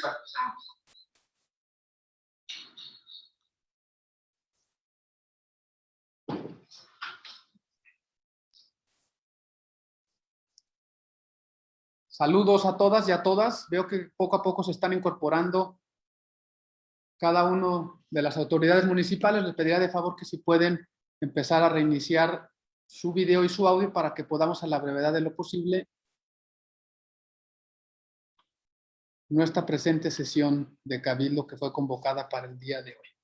participados. Saludos a todas y a todas. Veo que poco a poco se están incorporando cada uno de las autoridades municipales. Les pediría de favor que si pueden empezar a reiniciar su video y su audio para que podamos a la brevedad de lo posible nuestra presente sesión de Cabildo que fue convocada para el día de hoy.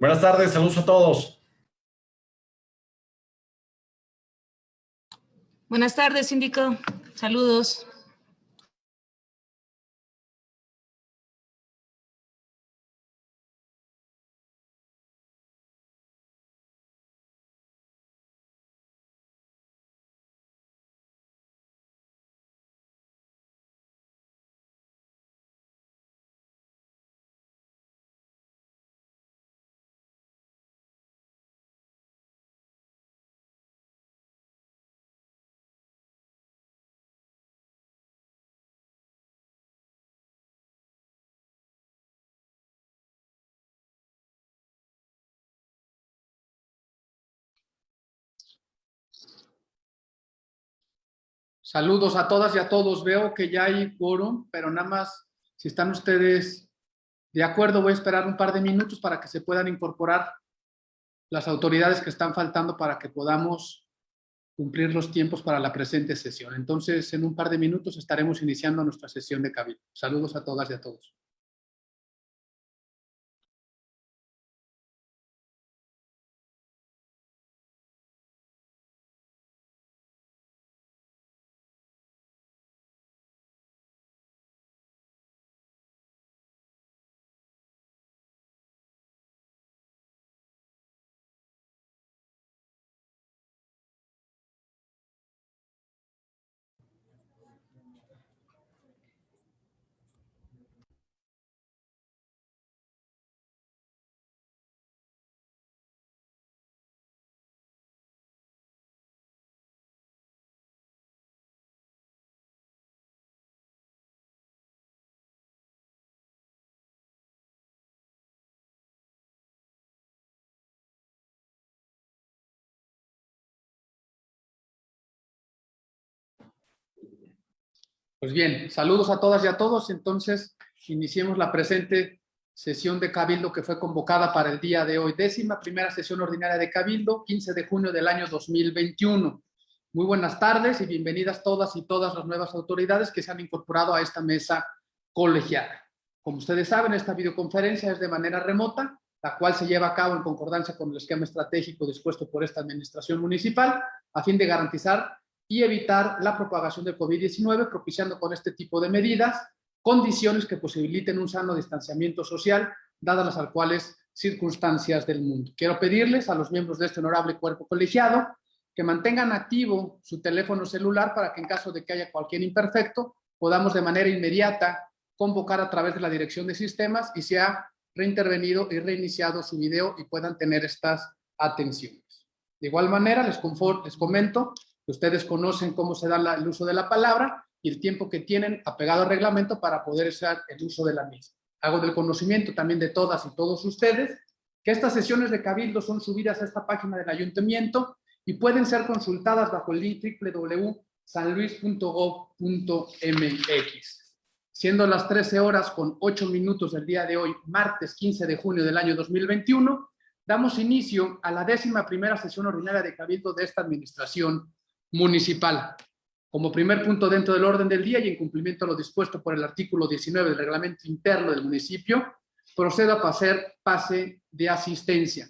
Buenas tardes, saludos a todos. Buenas tardes, síndico. Saludos. Saludos a todas y a todos. Veo que ya hay quórum, pero nada más, si están ustedes de acuerdo, voy a esperar un par de minutos para que se puedan incorporar las autoridades que están faltando para que podamos cumplir los tiempos para la presente sesión. Entonces, en un par de minutos estaremos iniciando nuestra sesión de cabildo. Saludos a todas y a todos. Pues bien, saludos a todas y a todos. Entonces, iniciemos la presente sesión de Cabildo que fue convocada para el día de hoy. Décima primera sesión ordinaria de Cabildo, 15 de junio del año 2021. Muy buenas tardes y bienvenidas todas y todas las nuevas autoridades que se han incorporado a esta mesa colegiada. Como ustedes saben, esta videoconferencia es de manera remota, la cual se lleva a cabo en concordancia con el esquema estratégico dispuesto por esta administración municipal, a fin de garantizar y evitar la propagación del COVID-19, propiciando con este tipo de medidas condiciones que posibiliten un sano distanciamiento social, dadas las actuales circunstancias del mundo. Quiero pedirles a los miembros de este honorable cuerpo colegiado que mantengan activo su teléfono celular para que en caso de que haya cualquier imperfecto, podamos de manera inmediata convocar a través de la dirección de sistemas y se ha reintervenido y reiniciado su video y puedan tener estas atenciones. De igual manera, les, confort, les comento ustedes conocen cómo se da el uso de la palabra y el tiempo que tienen apegado al reglamento para poder hacer el uso de la misma. Hago del conocimiento también de todas y todos ustedes que estas sesiones de cabildo son subidas a esta página del ayuntamiento y pueden ser consultadas bajo el link www.sanluis.gov.mx. Siendo las 13 horas con 8 minutos del día de hoy, martes 15 de junio del año 2021, damos inicio a la décima primera sesión ordinaria de cabildo de esta administración municipal. Como primer punto dentro del orden del día y en cumplimiento a lo dispuesto por el artículo 19 del reglamento interno del municipio, procedo a pasar pase de asistencia.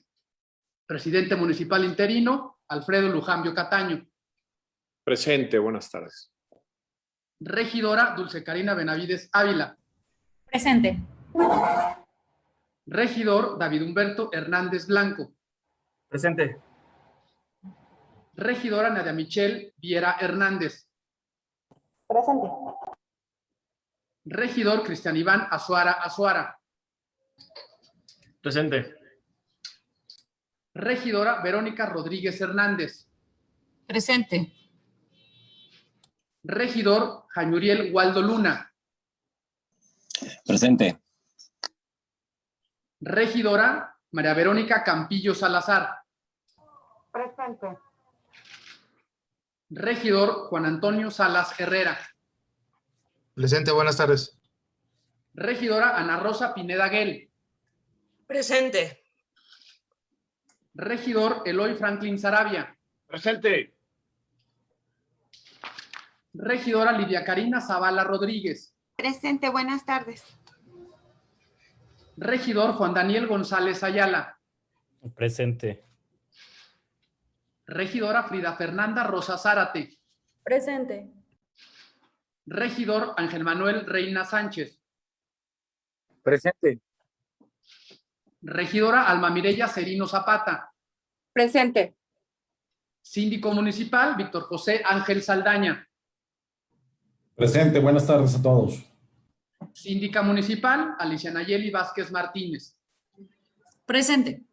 Presidente municipal interino, Alfredo Lujambio Cataño. Presente, buenas tardes. Regidora Dulce Karina Benavides Ávila. Presente. Regidor David Humberto Hernández Blanco. Presente. Regidora Nadia Michelle Viera Hernández. Presente. Regidor Cristian Iván Azuara Azuara. Presente. Regidora Verónica Rodríguez Hernández. Presente. Regidor Jañuriel Waldo Luna. Presente. Regidora María Verónica Campillo Salazar. Presente. Regidor Juan Antonio Salas Herrera. Presente, buenas tardes. Regidora Ana Rosa Pineda Guel. Presente. Regidor Eloy Franklin Sarabia. Presente. Regidora Lidia Karina Zavala Rodríguez. Presente, buenas tardes. Regidor Juan Daniel González Ayala. Presente. Regidora Frida Fernanda Rosa Zárate. Presente. Regidor Ángel Manuel Reina Sánchez. Presente. Regidora Alma Mireya Serino Zapata. Presente. Síndico Municipal Víctor José Ángel Saldaña. Presente, buenas tardes a todos. Síndica Municipal Alicia Nayeli Vázquez Martínez. Presente.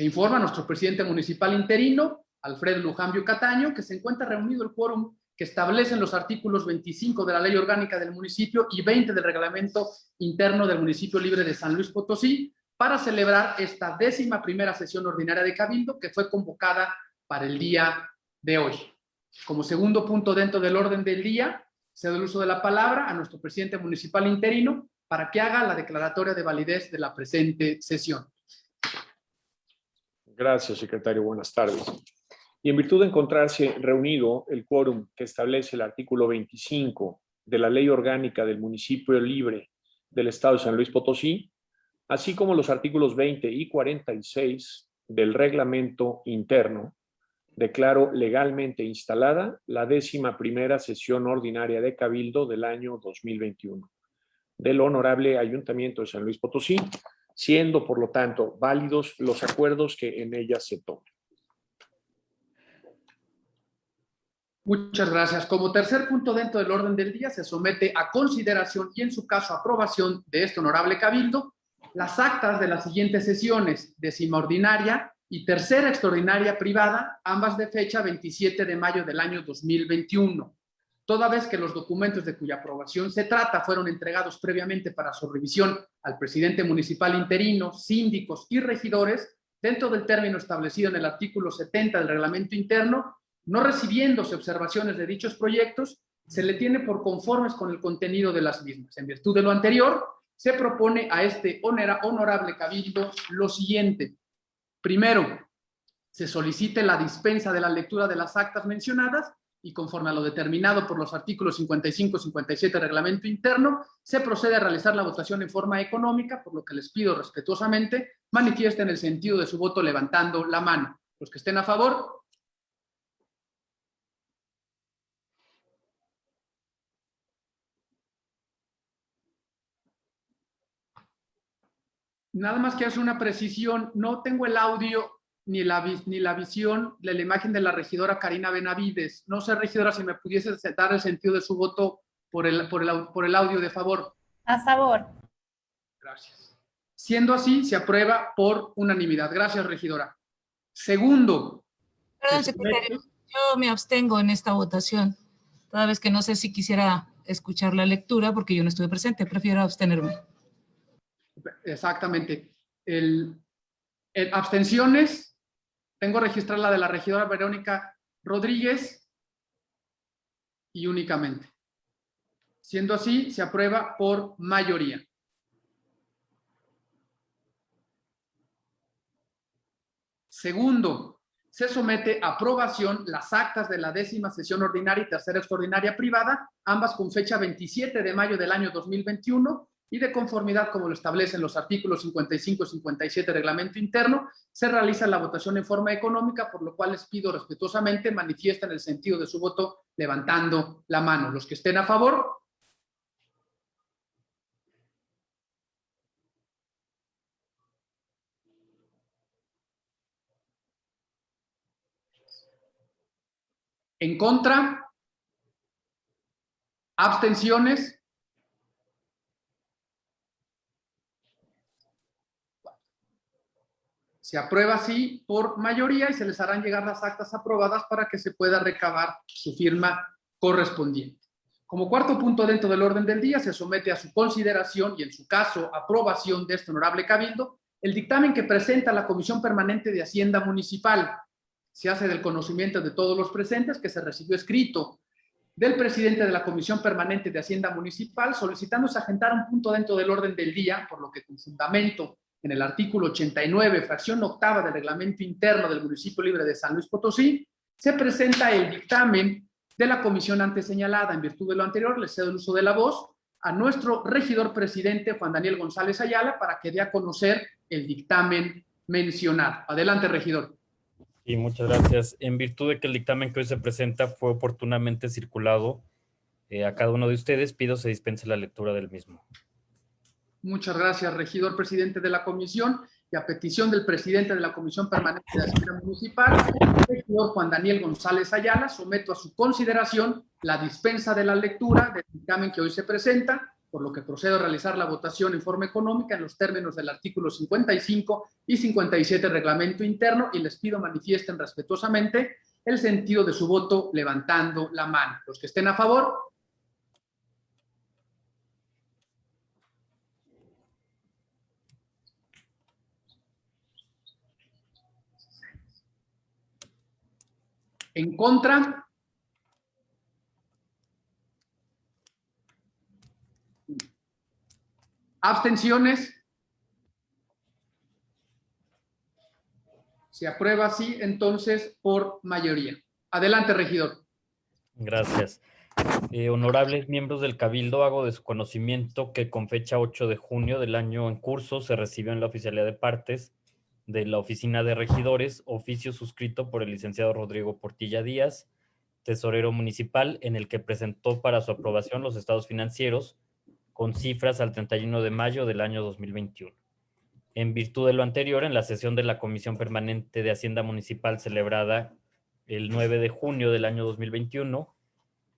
Se informa a nuestro presidente municipal interino, Alfredo Lujambio Cataño, que se encuentra reunido el quórum que establecen los artículos 25 de la Ley Orgánica del municipio y 20 del Reglamento Interno del Municipio Libre de San Luis Potosí para celebrar esta décima primera sesión ordinaria de Cabildo que fue convocada para el día de hoy. Como segundo punto dentro del orden del día, cedo el uso de la palabra a nuestro presidente municipal interino para que haga la declaratoria de validez de la presente sesión. Gracias, secretario. Buenas tardes. Y en virtud de encontrarse reunido el quórum que establece el artículo 25 de la Ley Orgánica del Municipio Libre del Estado de San Luis Potosí, así como los artículos 20 y 46 del reglamento interno, declaro legalmente instalada la décima primera sesión ordinaria de Cabildo del año 2021 del Honorable Ayuntamiento de San Luis Potosí, siendo por lo tanto válidos los acuerdos que en ella se tomen. Muchas gracias. Como tercer punto dentro del orden del día, se somete a consideración y en su caso aprobación de este honorable cabildo las actas de las siguientes sesiones, décima ordinaria y tercera extraordinaria privada, ambas de fecha 27 de mayo del año 2021. Toda vez que los documentos de cuya aprobación se trata fueron entregados previamente para su revisión al presidente municipal interino, síndicos y regidores, dentro del término establecido en el artículo 70 del reglamento interno, no recibiéndose observaciones de dichos proyectos, se le tiene por conformes con el contenido de las mismas. En virtud de lo anterior, se propone a este honorable cabildo lo siguiente. Primero, se solicite la dispensa de la lectura de las actas mencionadas y conforme a lo determinado por los artículos 55 y 57 del reglamento interno, se procede a realizar la votación en forma económica, por lo que les pido respetuosamente manifiesten el sentido de su voto levantando la mano. Los que estén a favor, Nada más que hacer una precisión, no tengo el audio ni la, ni la visión de la imagen de la regidora Karina Benavides. No sé, regidora, si me pudiese dar el sentido de su voto por el, por el, por el audio, de favor. A favor. Gracias. Siendo así, se aprueba por unanimidad. Gracias, regidora. Segundo. Perdón, secretario, yo me abstengo en esta votación, toda vez que no sé si quisiera escuchar la lectura porque yo no estuve presente, prefiero abstenerme. Exactamente. El, el, abstenciones, tengo registrada la de la regidora Verónica Rodríguez y únicamente. Siendo así, se aprueba por mayoría. Segundo, se somete a aprobación las actas de la décima sesión ordinaria y tercera extraordinaria privada, ambas con fecha 27 de mayo del año 2021, y de conformidad como lo establecen los artículos 55 y 57 del reglamento interno, se realiza la votación en forma económica, por lo cual les pido respetuosamente manifiesten el sentido de su voto levantando la mano. Los que estén a favor. En contra. Abstenciones. Se aprueba así por mayoría y se les harán llegar las actas aprobadas para que se pueda recabar su firma correspondiente. Como cuarto punto dentro del orden del día, se somete a su consideración y en su caso aprobación de este honorable cabildo el dictamen que presenta la Comisión Permanente de Hacienda Municipal. Se hace del conocimiento de todos los presentes que se recibió escrito del presidente de la Comisión Permanente de Hacienda Municipal solicitándose agendar un punto dentro del orden del día, por lo que con fundamento en el artículo 89, fracción octava del reglamento interno del municipio libre de San Luis Potosí, se presenta el dictamen de la comisión antes señalada. En virtud de lo anterior, le cedo el uso de la voz a nuestro regidor presidente, Juan Daniel González Ayala, para que dé a conocer el dictamen mencionado. Adelante, regidor. Y muchas gracias. En virtud de que el dictamen que hoy se presenta fue oportunamente circulado eh, a cada uno de ustedes, pido se dispense la lectura del mismo. Muchas gracias, regidor presidente de la comisión. Y a petición del presidente de la Comisión Permanente de Hacienda Municipal, el regidor Juan Daniel González Ayala, someto a su consideración la dispensa de la lectura del dictamen que hoy se presenta, por lo que procedo a realizar la votación en forma económica en los términos del artículo 55 y 57 del reglamento interno y les pido manifiesten respetuosamente el sentido de su voto levantando la mano. Los que estén a favor, En contra. Abstenciones. Se aprueba así, entonces, por mayoría. Adelante, regidor. Gracias. Eh, honorables miembros del Cabildo, hago de su conocimiento que con fecha 8 de junio del año en curso se recibió en la Oficialía de Partes de la Oficina de Regidores oficio suscrito por el licenciado Rodrigo Portilla Díaz, tesorero municipal, en el que presentó para su aprobación los estados financieros con cifras al 31 de mayo del año 2021. En virtud de lo anterior, en la sesión de la Comisión Permanente de Hacienda Municipal celebrada el 9 de junio del año 2021,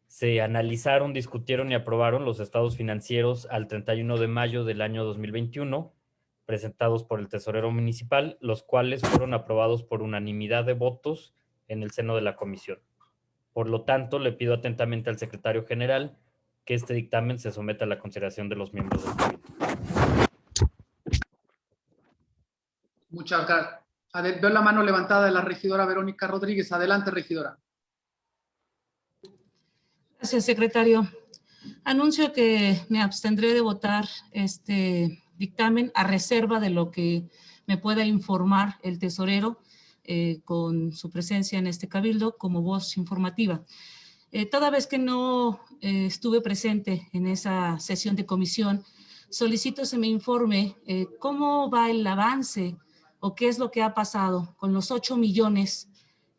se analizaron, discutieron y aprobaron los estados financieros al 31 de mayo del año 2021, presentados por el tesorero municipal, los cuales fueron aprobados por unanimidad de votos en el seno de la comisión. Por lo tanto, le pido atentamente al secretario general que este dictamen se someta a la consideración de los miembros del Cabildo. Muchas gracias. Veo la mano levantada de la regidora Verónica Rodríguez. Adelante, regidora. Gracias, secretario. Anuncio que me abstendré de votar este dictamen a reserva de lo que me pueda informar el tesorero eh, con su presencia en este cabildo como voz informativa. Eh, toda vez que no eh, estuve presente en esa sesión de comisión, solicito se me informe eh, cómo va el avance o qué es lo que ha pasado con los 8 millones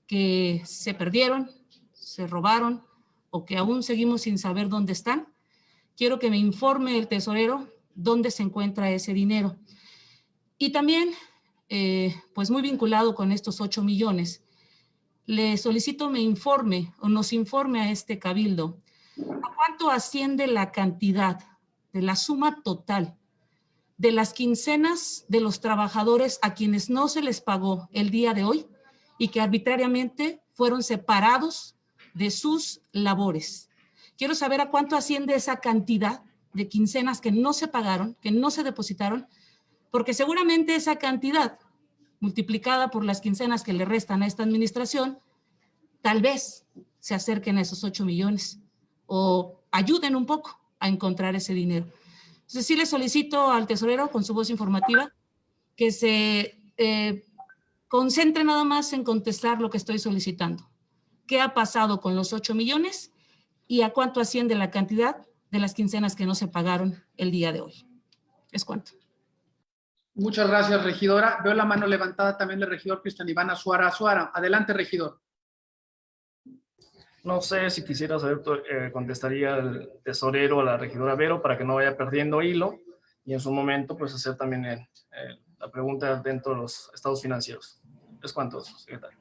que se perdieron, se robaron o que aún seguimos sin saber dónde están. Quiero que me informe el tesorero dónde se encuentra ese dinero. Y también, eh, pues muy vinculado con estos 8 millones, le solicito me informe o nos informe a este cabildo a cuánto asciende la cantidad de la suma total de las quincenas de los trabajadores a quienes no se les pagó el día de hoy y que arbitrariamente fueron separados de sus labores. Quiero saber a cuánto asciende esa cantidad de quincenas que no se pagaron, que no se depositaron, porque seguramente esa cantidad multiplicada por las quincenas que le restan a esta administración, tal vez se acerquen a esos 8 millones o ayuden un poco a encontrar ese dinero. Entonces sí le solicito al tesorero con su voz informativa que se eh, concentre nada más en contestar lo que estoy solicitando. ¿Qué ha pasado con los 8 millones y a cuánto asciende la cantidad de las quincenas que no se pagaron el día de hoy? Es cuánto. Muchas gracias, regidora. Veo la mano levantada también del regidor Cristian Iván Azuara Azuara. Adelante, regidor. No sé si quisiera saber, eh, contestaría el tesorero a la regidora Vero para que no vaya perdiendo hilo y en su momento pues hacer también el- el- la pregunta dentro de los estados financieros. Es cuanto, secretario.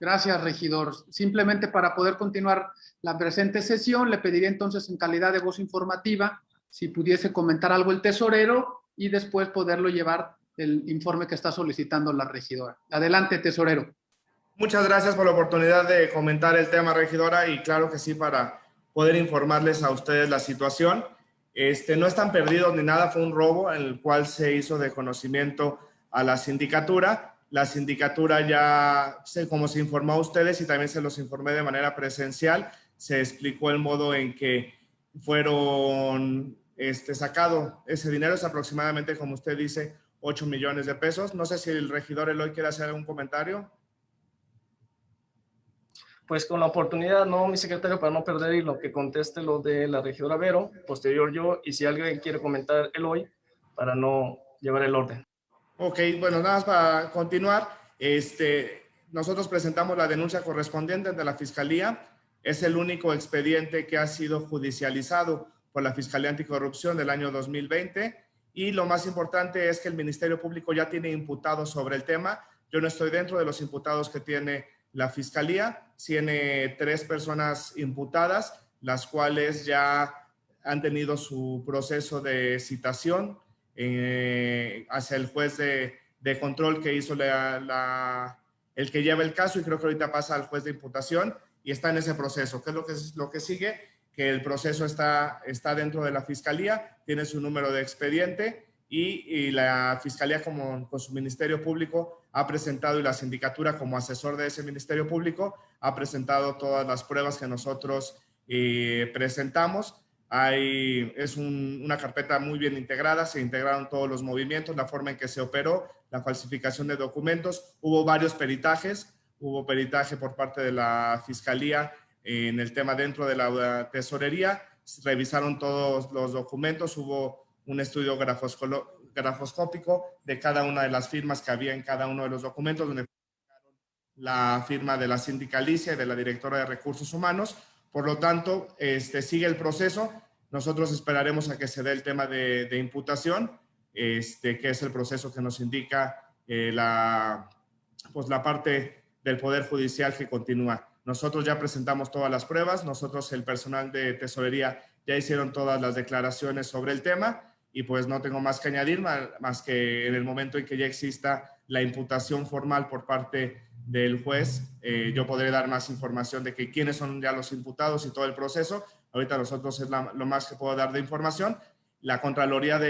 Gracias, regidor. Simplemente para poder continuar la presente sesión, le pediría entonces en calidad de voz informativa si pudiese comentar algo el tesorero y después poderlo llevar el informe que está solicitando la regidora. Adelante, tesorero. Muchas gracias por la oportunidad de comentar el tema, regidora, y claro que sí, para poder informarles a ustedes la situación. Este, no están perdidos ni nada, fue un robo en el cual se hizo de conocimiento a la sindicatura. La sindicatura ya, como se informó a ustedes y también se los informé de manera presencial, se explicó el modo en que fueron este, sacado ese dinero, es aproximadamente, como usted dice, 8 millones de pesos. No sé si el regidor Eloy quiere hacer algún comentario. Pues con la oportunidad, no, mi secretario, para no perder hilo, que conteste lo de la regidora Vero, posterior yo, y si alguien quiere comentar el hoy, para no llevar el orden. Ok, bueno, nada más para continuar. Este, nosotros presentamos la denuncia correspondiente ante la Fiscalía. Es el único expediente que ha sido judicializado por la Fiscalía Anticorrupción del año 2020. Y lo más importante es que el Ministerio Público ya tiene imputados sobre el tema. Yo no estoy dentro de los imputados que tiene la Fiscalía. Tiene tres personas imputadas, las cuales ya han tenido su proceso de citación eh, hacia el juez de, de control que hizo la, la, el que lleva el caso y creo que ahorita pasa al juez de imputación y está en ese proceso. ¿Qué es lo que, lo que sigue? Que el proceso está, está dentro de la fiscalía, tiene su número de expediente y, y la fiscalía como, con su ministerio público ha presentado y la sindicatura como asesor de ese ministerio público ha presentado todas las pruebas que nosotros eh, presentamos Es un- una carpeta muy bien integrada, se integraron todos los movimientos, la forma en que se operó, la falsificación de documentos. Hubo varios peritajes, hubo peritaje por parte de la Fiscalía en el tema dentro de la tesorería, revisaron todos los documentos, hubo un estudio grafoscópico de cada una de las firmas que había en cada uno de los documentos, donde la firma de la sindicalicia y de la directora de recursos humanos. Por lo tanto, este, sigue el proceso. Nosotros esperaremos a que se dé el tema de, de imputación, este, que es el proceso que nos indica eh, la, pues, la parte del Poder Judicial que continúa. Nosotros ya presentamos todas las pruebas, nosotros el personal de tesorería ya hicieron todas las declaraciones sobre el tema y pues no tengo más que añadir, ma- más que en el momento en que ya exista la imputación formal por parte del juez, eh, yo podré dar más información de que quiénes son ya los imputados y todo el proceso. Ahorita nosotros es lo más que puedo dar de información. La Contraloría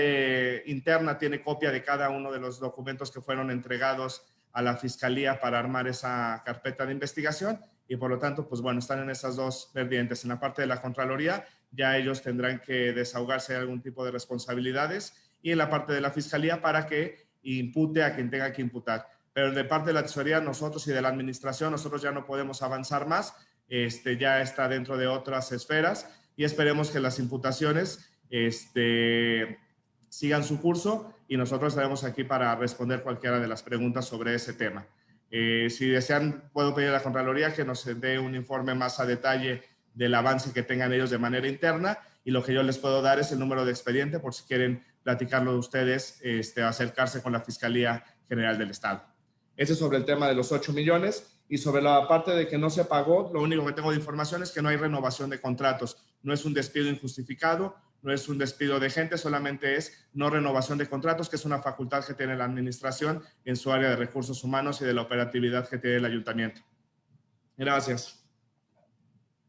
Interna tiene copia de cada uno de los documentos que fueron entregados a la Fiscalía para armar esa carpeta de investigación y por lo tanto, pues bueno, están en esas dos vertientes. En la parte de la Contraloría ya ellos tendrán que desahogarse de algún tipo de responsabilidades y en la parte de la Fiscalía para que impute a quien tenga que imputar. Pero de parte de la tesorería, nosotros y de la administración, nosotros ya no podemos avanzar más. Este, ya está dentro de otras esferas y esperemos que las imputaciones este, sigan su curso y nosotros estaremos aquí para responder cualquiera de las preguntas sobre ese tema. Eh, si desean, puedo pedir a la Contraloría que nos dé un informe más a detalle del avance que tengan ellos de manera interna y lo que yo les puedo dar es el número de expediente por si quieren platicarlo ustedes, este, acercarse con la Fiscalía General del Estado. Ese es sobre el tema de los 8 millones y sobre la parte de que no se pagó, lo único que tengo de información es que no hay renovación de contratos. No es un despido injustificado, no es un despido de gente, solamente es no renovación de contratos, que es una facultad que tiene la administración en su área de recursos humanos y de la operatividad que tiene el ayuntamiento. Gracias.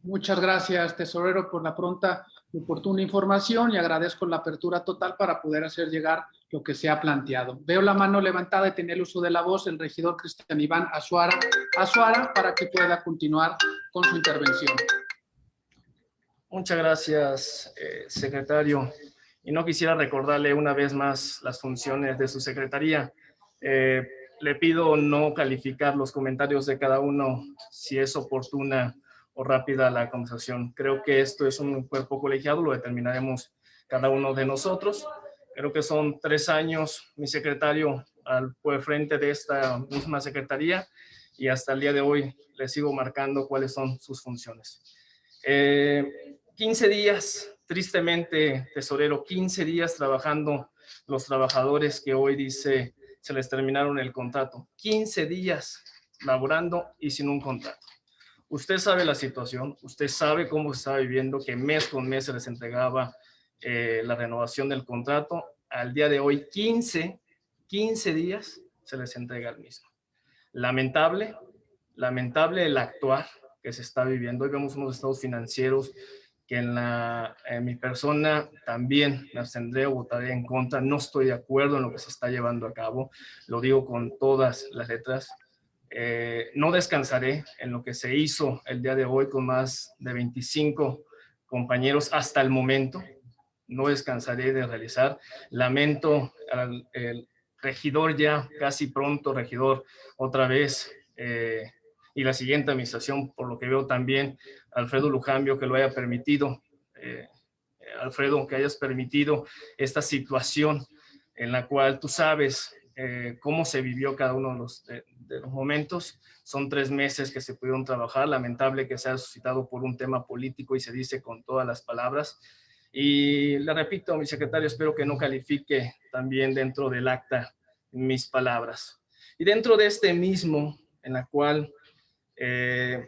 Muchas gracias, tesorero, por la pronta oportuna información y agradezco la apertura total para poder hacer llegar lo que se ha planteado. Veo la mano levantada y tener el uso de la voz el regidor Cristian Iván Azuara, Azuara para que pueda continuar con su intervención. Muchas gracias, eh, secretario. Y no quisiera recordarle una vez más las funciones de su secretaría. Eh, le pido no calificar los comentarios de cada uno si es oportuna o rápida la conversación. Creo que esto es un cuerpo colegiado, lo determinaremos cada uno de nosotros. Creo que son tres años mi secretario al frente de esta misma secretaría y hasta el día de hoy le sigo marcando cuáles son sus funciones. Eh, 15 días, tristemente, tesorero, 15 días trabajando los trabajadores que hoy dice se les terminaron el contrato. 15 días laborando y sin un contrato. Usted sabe la situación, usted sabe cómo se está viviendo, que mes con mes se les entregaba eh, la renovación del contrato. Al día de hoy, 15, 15 días se les entrega el mismo. Lamentable, lamentable el actuar que se está viviendo. Hoy vemos unos estados financieros que en, mi persona también me abstendré o votaré en contra. No estoy de acuerdo en lo que se está llevando a cabo. Lo digo con todas las letras. Eh, no descansaré en lo que se hizo el día de hoy con más de 25 compañeros hasta el momento. No descansaré de realizar. Lamento al regidor ya, casi pronto regidor, otra vez, eh, y la siguiente administración, por lo que veo también, Alfredo Lujambio, que lo haya permitido, eh, Alfredo, que hayas permitido esta situación en la cual tú sabes eh, cómo se vivió cada uno de los, de, de los, momentos. Son tres meses que se pudieron trabajar, lamentable que se haya suscitado por un tema político y se dice con todas las palabras. Y le repito, mi secretario, espero que no califique también dentro del acta mis palabras. Y dentro de este mismo, en la cual eh,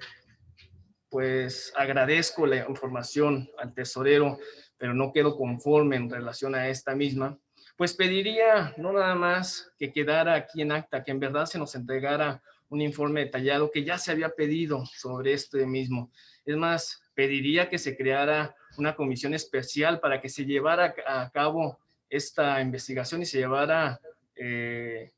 pues agradezco la información al tesorero, pero no quedo conforme en relación a esta misma, pues pediría no nada más que quedara aquí en acta, que en verdad se nos entregara un informe detallado que ya se había pedido sobre este mismo. Es más, pediría que se creara una comisión especial para que se llevara a cabo esta investigación y se llevara eh,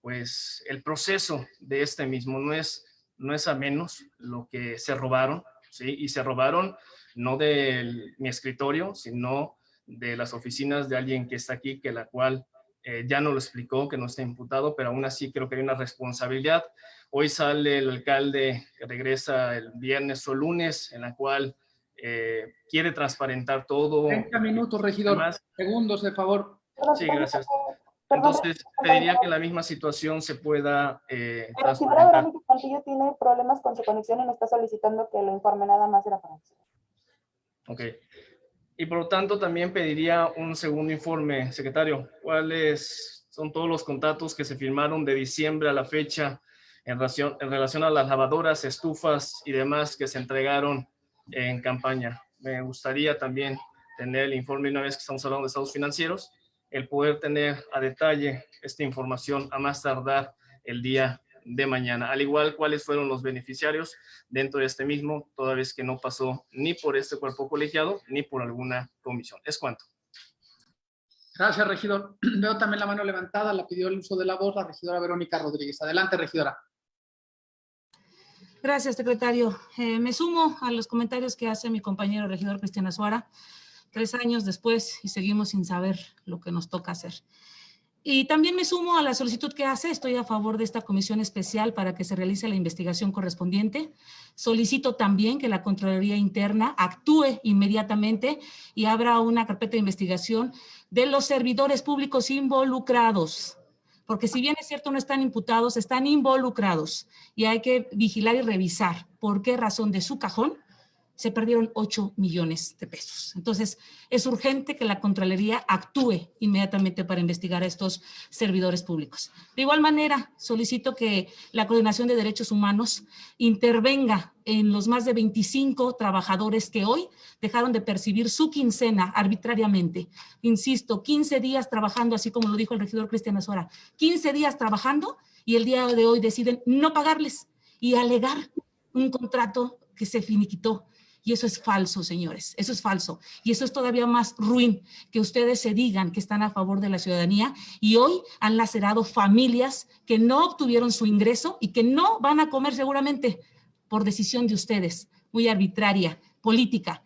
pues el proceso de este mismo. No es, no es a menos lo que se robaron, ¿sí? Y se robaron no de mi escritorio, sino de las oficinas de alguien que está aquí, que la cual eh, ya no lo explicó, que no está imputado, pero aún así creo que hay una responsabilidad. Hoy sale el alcalde que regresa el viernes o lunes, en la cual eh, quiere transparentar todo. 30 minutos, regidor. Además- Segundos, de favor. Sí, gracias. Entonces, pediría que la misma situación se pueda eh, Pero si ahora transparentar. Verónica Cantillo tiene problemas con su conexión y me está solicitando que lo informe nada más de la conexión. Ok. Y por lo tanto, también pediría un segundo informe, secretario. ¿Cuáles son todos los contratos que se firmaron de diciembre a la fecha en relación, en a las lavadoras, estufas y demás que se entregaron en campaña? Me gustaría también tener el informe, una vez que estamos hablando de estados financieros, el poder tener a detalle esta información a más tardar el día de mañana. Al igual, cuáles fueron los beneficiarios dentro de este mismo, toda vez que no pasó ni por este cuerpo colegiado ni por alguna comisión. Es cuanto. Gracias, regidor. Veo también la mano levantada, la pidió el uso de la voz la regidora Verónica Rodríguez. Adelante, regidora. Gracias, secretario. Eh, me sumo a los comentarios que hace mi compañero regidor Cristian Azuara. Tres años después y seguimos sin saber lo que nos toca hacer. Y también me sumo a la solicitud que hace. Estoy a favor de esta comisión especial para que se realice la investigación correspondiente. Solicito también que la Contraloría Interna actúe inmediatamente y abra una carpeta de investigación de los servidores públicos involucrados. Porque si bien es cierto no están imputados, están involucrados y hay que vigilar y revisar por qué razón de su cajón se perdieron 8 millones de pesos. Entonces, es urgente que la Contraloría actúe inmediatamente para investigar a estos servidores públicos. De igual manera, solicito que la Coordinación de Derechos Humanos intervenga en los más de 25 trabajadores que hoy dejaron de percibir su quincena arbitrariamente. Insisto, 15 días trabajando, así como lo dijo el regidor Cristian Azora, 15 días trabajando y el día de hoy deciden no pagarles y alegar un contrato que se finiquitó. Y eso es falso, señores, eso es falso. Y eso es todavía más ruin, que ustedes se digan que están a favor de la ciudadanía y hoy han lacerado familias que no obtuvieron su ingreso y que no van a comer seguramente por decisión de ustedes, muy arbitraria, política.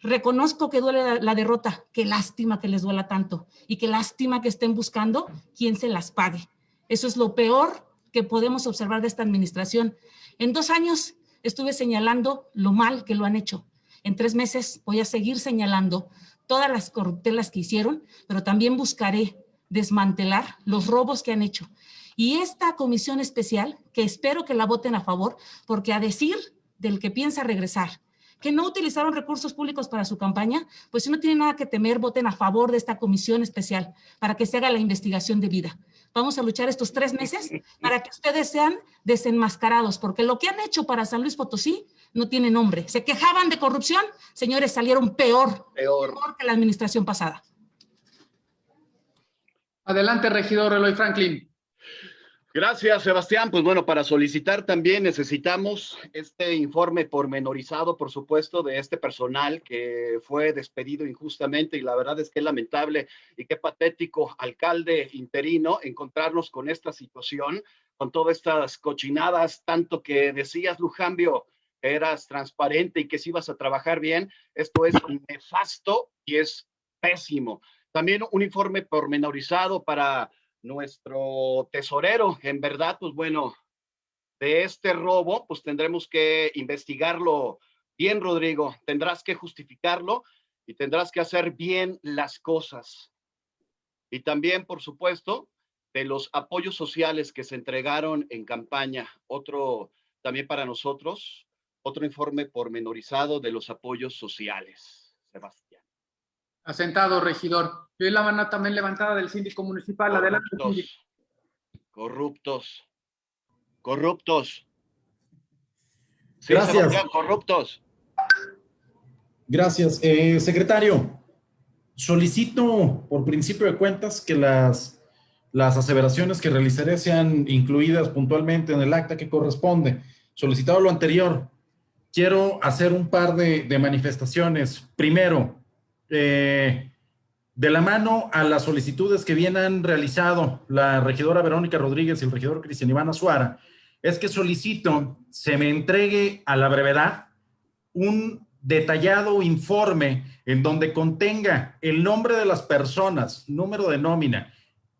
Reconozco que duele la, derrota, qué lástima que les duela tanto y qué lástima que estén buscando quién se las pague. Eso es lo peor que podemos observar de esta administración. En dos años estuve señalando lo mal que lo han hecho. En tres meses voy a seguir señalando todas las corruptelas que hicieron, pero también buscaré desmantelar los robos que han hecho. Y esta comisión especial, que espero que la voten a favor, porque a decir del que piensa regresar, que no utilizaron recursos públicos para su campaña, pues si no tienen nada que temer, voten a favor de esta comisión especial para que se haga la investigación debida. Vamos a luchar estos tres meses para que ustedes sean desenmascarados, porque lo que han hecho para San Luis Potosí no tiene nombre. Se quejaban de corrupción, señores, salieron peor, Peor. peor que la administración pasada. Adelante, regidor Eloy Franklin. Gracias, Sebastián. Pues bueno, para solicitar también necesitamos este informe pormenorizado, por supuesto, de este personal que fue despedido injustamente y la verdad es que es lamentable y qué patético, alcalde interino, encontrarnos con esta situación, con todas estas cochinadas, tanto que decías, Lujambio, que eras transparente y que si ibas a trabajar bien. Esto es nefasto y es pésimo. También un informe pormenorizado para nuestro tesorero. En verdad, pues bueno, de este robo, pues tendremos que investigarlo bien, Rodrigo. Tendrás que justificarlo y tendrás que hacer bien las cosas. Y también, por supuesto, de los apoyos sociales que se entregaron en campaña. Otro, también para nosotros, otro informe pormenorizado de los apoyos sociales. Sebastián. Asentado, regidor. Yo la mano también levantada del síndico municipal. Adelante, síndico. Corruptos. Corruptos. Sí, Gracias. Corruptos. Gracias. Eh, secretario, solicito por principio de cuentas que las, las aseveraciones que realizaré sean incluidas puntualmente en el acta que corresponde. Solicitado lo anterior, quiero hacer un par de, de manifestaciones. Primero, eh, de la mano a las solicitudes que bien han realizado la regidora Verónica Rodríguez y el regidor Cristian Iván Azuara, es que solicito se me entregue a la brevedad un detallado informe en donde contenga el nombre de las personas, número de nómina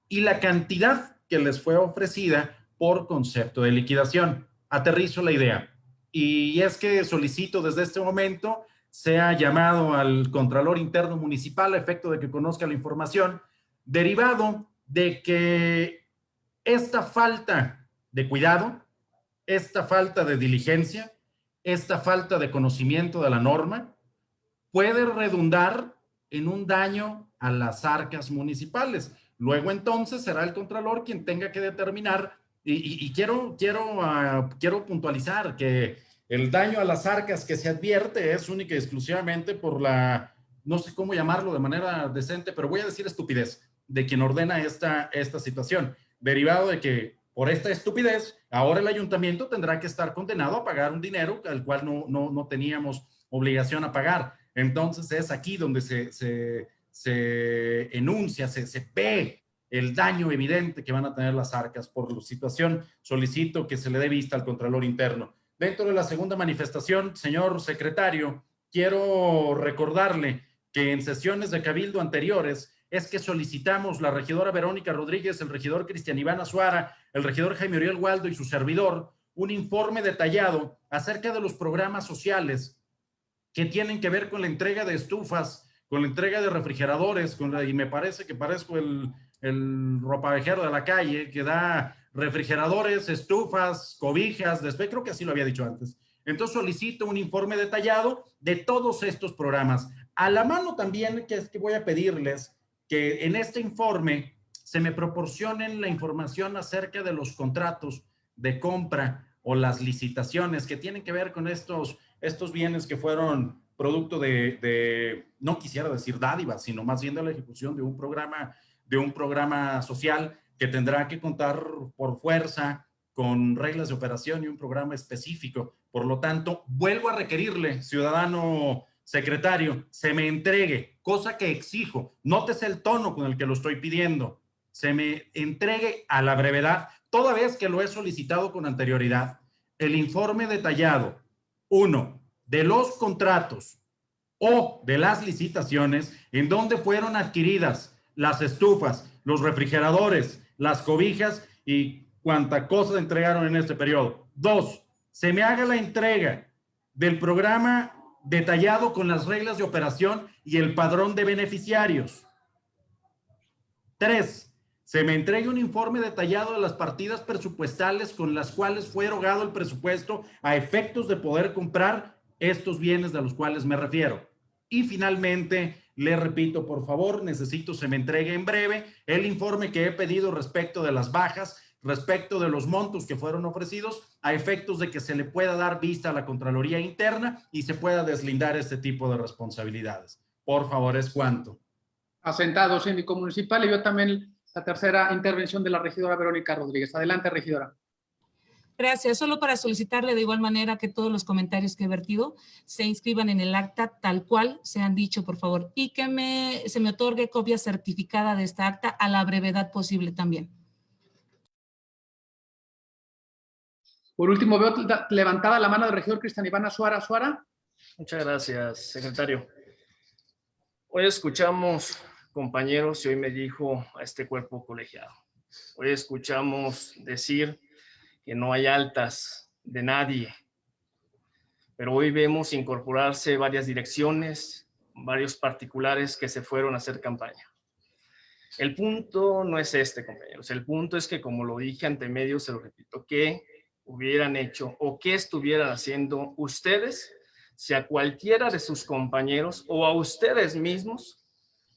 y la cantidad que les fue ofrecida por concepto de liquidación. Aterrizo la idea. Y es que solicito desde este momento sea llamado al Contralor Interno Municipal a efecto de que conozca la información, derivado de que esta falta de cuidado, esta falta de diligencia, esta falta de conocimiento de la norma puede redundar en un daño a las arcas municipales. Luego entonces será el Contralor quien tenga que determinar, y, quiero, quiero, ah, quiero puntualizar que el daño a las arcas que se advierte es única y exclusivamente por la, no sé cómo llamarlo de manera decente, pero voy a decir estupidez de quien ordena esta, esta situación, derivado de que por esta estupidez, ahora el ayuntamiento tendrá que estar condenado a pagar un dinero al cual no, no, no teníamos obligación a pagar. Entonces es aquí donde se, se, se enuncia, se, se ve el daño evidente que van a tener las arcas por la situación. Solicito que se le dé vista al Contralor Interno. Dentro de la segunda manifestación, señor secretario, quiero recordarle que en sesiones de cabildo anteriores es que solicitamos la regidora Verónica Rodríguez, el regidor Cristian Iván Azuara, el regidor Jaime Oriol Waldo y su servidor, un informe detallado acerca de los programas sociales que tienen que ver con la entrega de estufas, con la entrega de refrigeradores, con y me parece que parezco el, el ropavejero de la calle, que da refrigeradores, estufas, cobijas, después creo que así lo había dicho antes. Entonces solicito un informe detallado de todos estos programas. A la mano también, que es que voy a pedirles que en este informe se me proporcionen la información acerca de los contratos de compra o las licitaciones que tienen que ver con estos, estos bienes que fueron producto de, no quisiera decir dádivas, sino más bien de la ejecución de un programa, de un programa social que tendrá que contar por fuerza con reglas de operación y un programa específico. Por lo tanto, vuelvo a requerirle, ciudadano secretario, se me entregue, cosa que exijo, nótese el tono con el que lo estoy pidiendo, se me entregue a la brevedad, toda vez que lo he solicitado con anterioridad, el informe detallado, uno, de los contratos o de las licitaciones en donde fueron adquiridas las estufas, los refrigeradores, las cobijas y cuánta cosa entregaron en este periodo. Dos, se me haga la entrega del programa detallado con las reglas de operación y el padrón de beneficiarios. Tres, se me entregue un informe detallado de las partidas presupuestales con las cuales fue erogado el presupuesto a efectos de poder comprar estos bienes de los cuales me refiero. Y finalmente, le repito, por favor, necesito se me entregue en breve el informe que he pedido respecto de las bajas, respecto de los montos que fueron ofrecidos, a efectos de que se le pueda dar vista a la Contraloría Interna y se pueda deslindar este tipo de responsabilidades. Por favor, es cuanto. Asentado, síndico municipal, y yo también la tercera intervención de la regidora Verónica Rodríguez. Adelante, regidora. Gracias. Solo para solicitarle de igual manera que todos los comentarios que he vertido se inscriban en el acta tal cual se han dicho, por favor, y que me, se me otorgue copia certificada de esta acta a la brevedad posible también. Por último, veo levantada la mano del regidor Cristian Iván Suara. Suara. Muchas gracias, secretario. Hoy escuchamos, compañeros, y hoy me dijo a este cuerpo colegiado. Hoy escuchamos decir que no hay altas de nadie. Pero hoy vemos incorporarse varias direcciones, varios particulares que se fueron a hacer campaña. El punto no es este, compañeros. El punto es que, como lo dije ante medios, se lo repito, ¿qué hubieran hecho o qué estuvieran haciendo ustedes si a cualquiera de sus compañeros o a ustedes mismos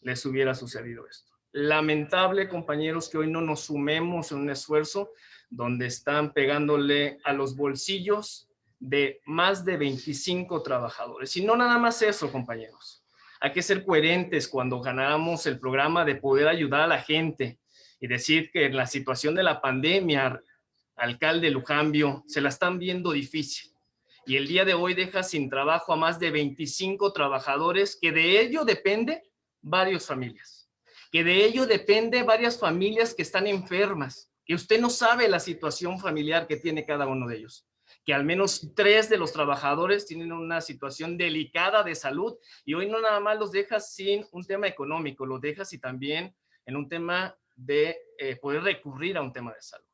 les hubiera sucedido esto? Lamentable, compañeros, que hoy no nos sumemos en un esfuerzo donde están pegándole a los bolsillos de más de 25 trabajadores. Y no nada más eso, compañeros. Hay que ser coherentes cuando ganamos el programa de poder ayudar a la gente y decir que en la situación de la pandemia, alcalde Lujambio, se la están viendo difícil. Y el día de hoy deja sin trabajo a más de 25 trabajadores que de ello depende varias familias. Que de ello depende varias familias que están enfermas que usted no sabe la situación familiar que tiene cada uno de ellos, que al menos tres de los trabajadores tienen una situación delicada de salud y hoy no nada más los dejas sin un tema económico, los dejas y también en un tema de eh, poder recurrir a un tema de salud.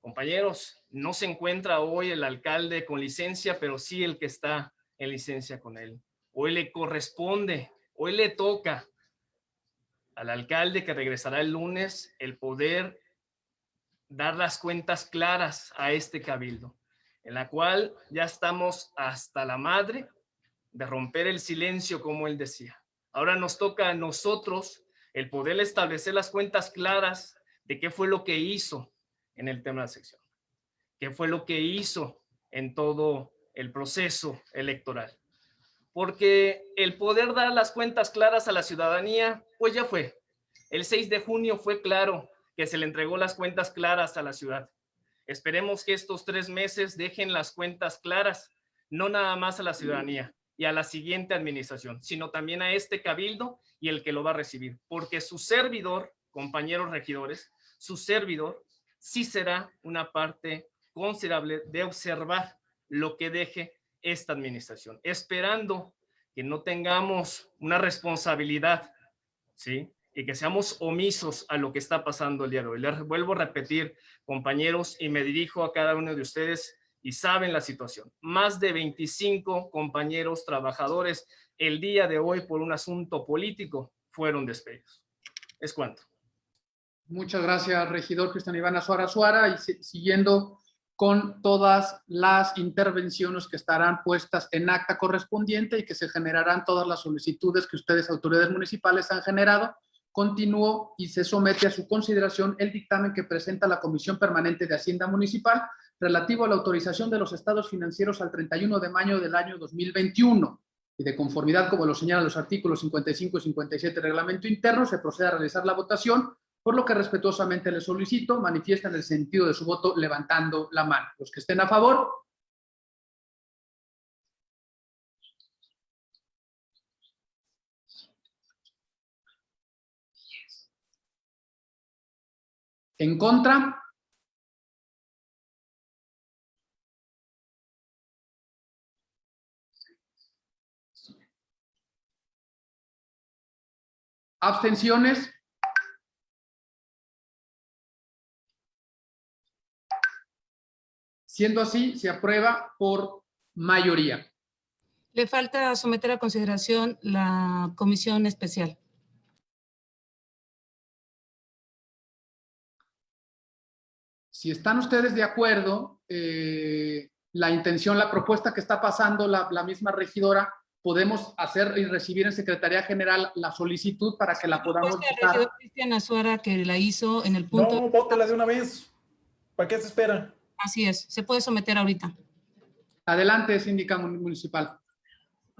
Compañeros, no se encuentra hoy el alcalde con licencia, pero sí el que está en licencia con él. Hoy le corresponde, hoy le toca al alcalde que regresará el lunes el poder dar las cuentas claras a este cabildo, en la cual ya estamos hasta la madre de romper el silencio, como él decía. Ahora nos toca a nosotros el poder establecer las cuentas claras de qué fue lo que hizo en el tema de la sección, qué fue lo que hizo en todo el proceso electoral. Porque el poder dar las cuentas claras a la ciudadanía, pues ya fue. El 6 de junio fue claro que se le entregó las cuentas claras a la ciudad. Esperemos que estos tres meses dejen las cuentas claras, no nada más a la ciudadanía y a la siguiente administración, sino también a este cabildo y el que lo va a recibir. Porque su servidor, compañeros regidores, su servidor sí será una parte considerable de observar lo que deje esta administración, esperando que no tengamos una responsabilidad, ¿sí? Y que seamos omisos a lo que está pasando el día de hoy. Les vuelvo a repetir, compañeros, y me dirijo a cada uno de ustedes y saben la situación. Más de 25 compañeros trabajadores el día de hoy por un asunto político fueron despedidos. Es cuanto. Muchas gracias, regidor Cristian Iván Azuara Suara, y siguiendo con todas las intervenciones que estarán puestas en acta correspondiente y que se generarán todas las solicitudes que ustedes, autoridades municipales, han generado. Continúo y se somete a su consideración el dictamen que presenta la Comisión Permanente de Hacienda Municipal relativo a la autorización de los estados financieros al 31 de mayo del año 2021 y de conformidad, como lo señalan los artículos 55 y 57 del reglamento interno, se procede a realizar la votación por lo que respetuosamente le solicito manifiesten el sentido de su voto levantando la mano. Los que estén a favor. En contra. Abstenciones. Siendo así, se aprueba por mayoría. Le falta someter a consideración la comisión especial. Si están ustedes de acuerdo, eh, la intención, la propuesta que está pasando la, la, misma regidora, podemos hacer y recibir en Secretaría General la solicitud para que la podamos votar. El regidor Cristian Azuara que la hizo en el punto... No, bótela de una vez. ¿Para qué se espera? Así es, se puede someter ahorita. Adelante, síndica municipal.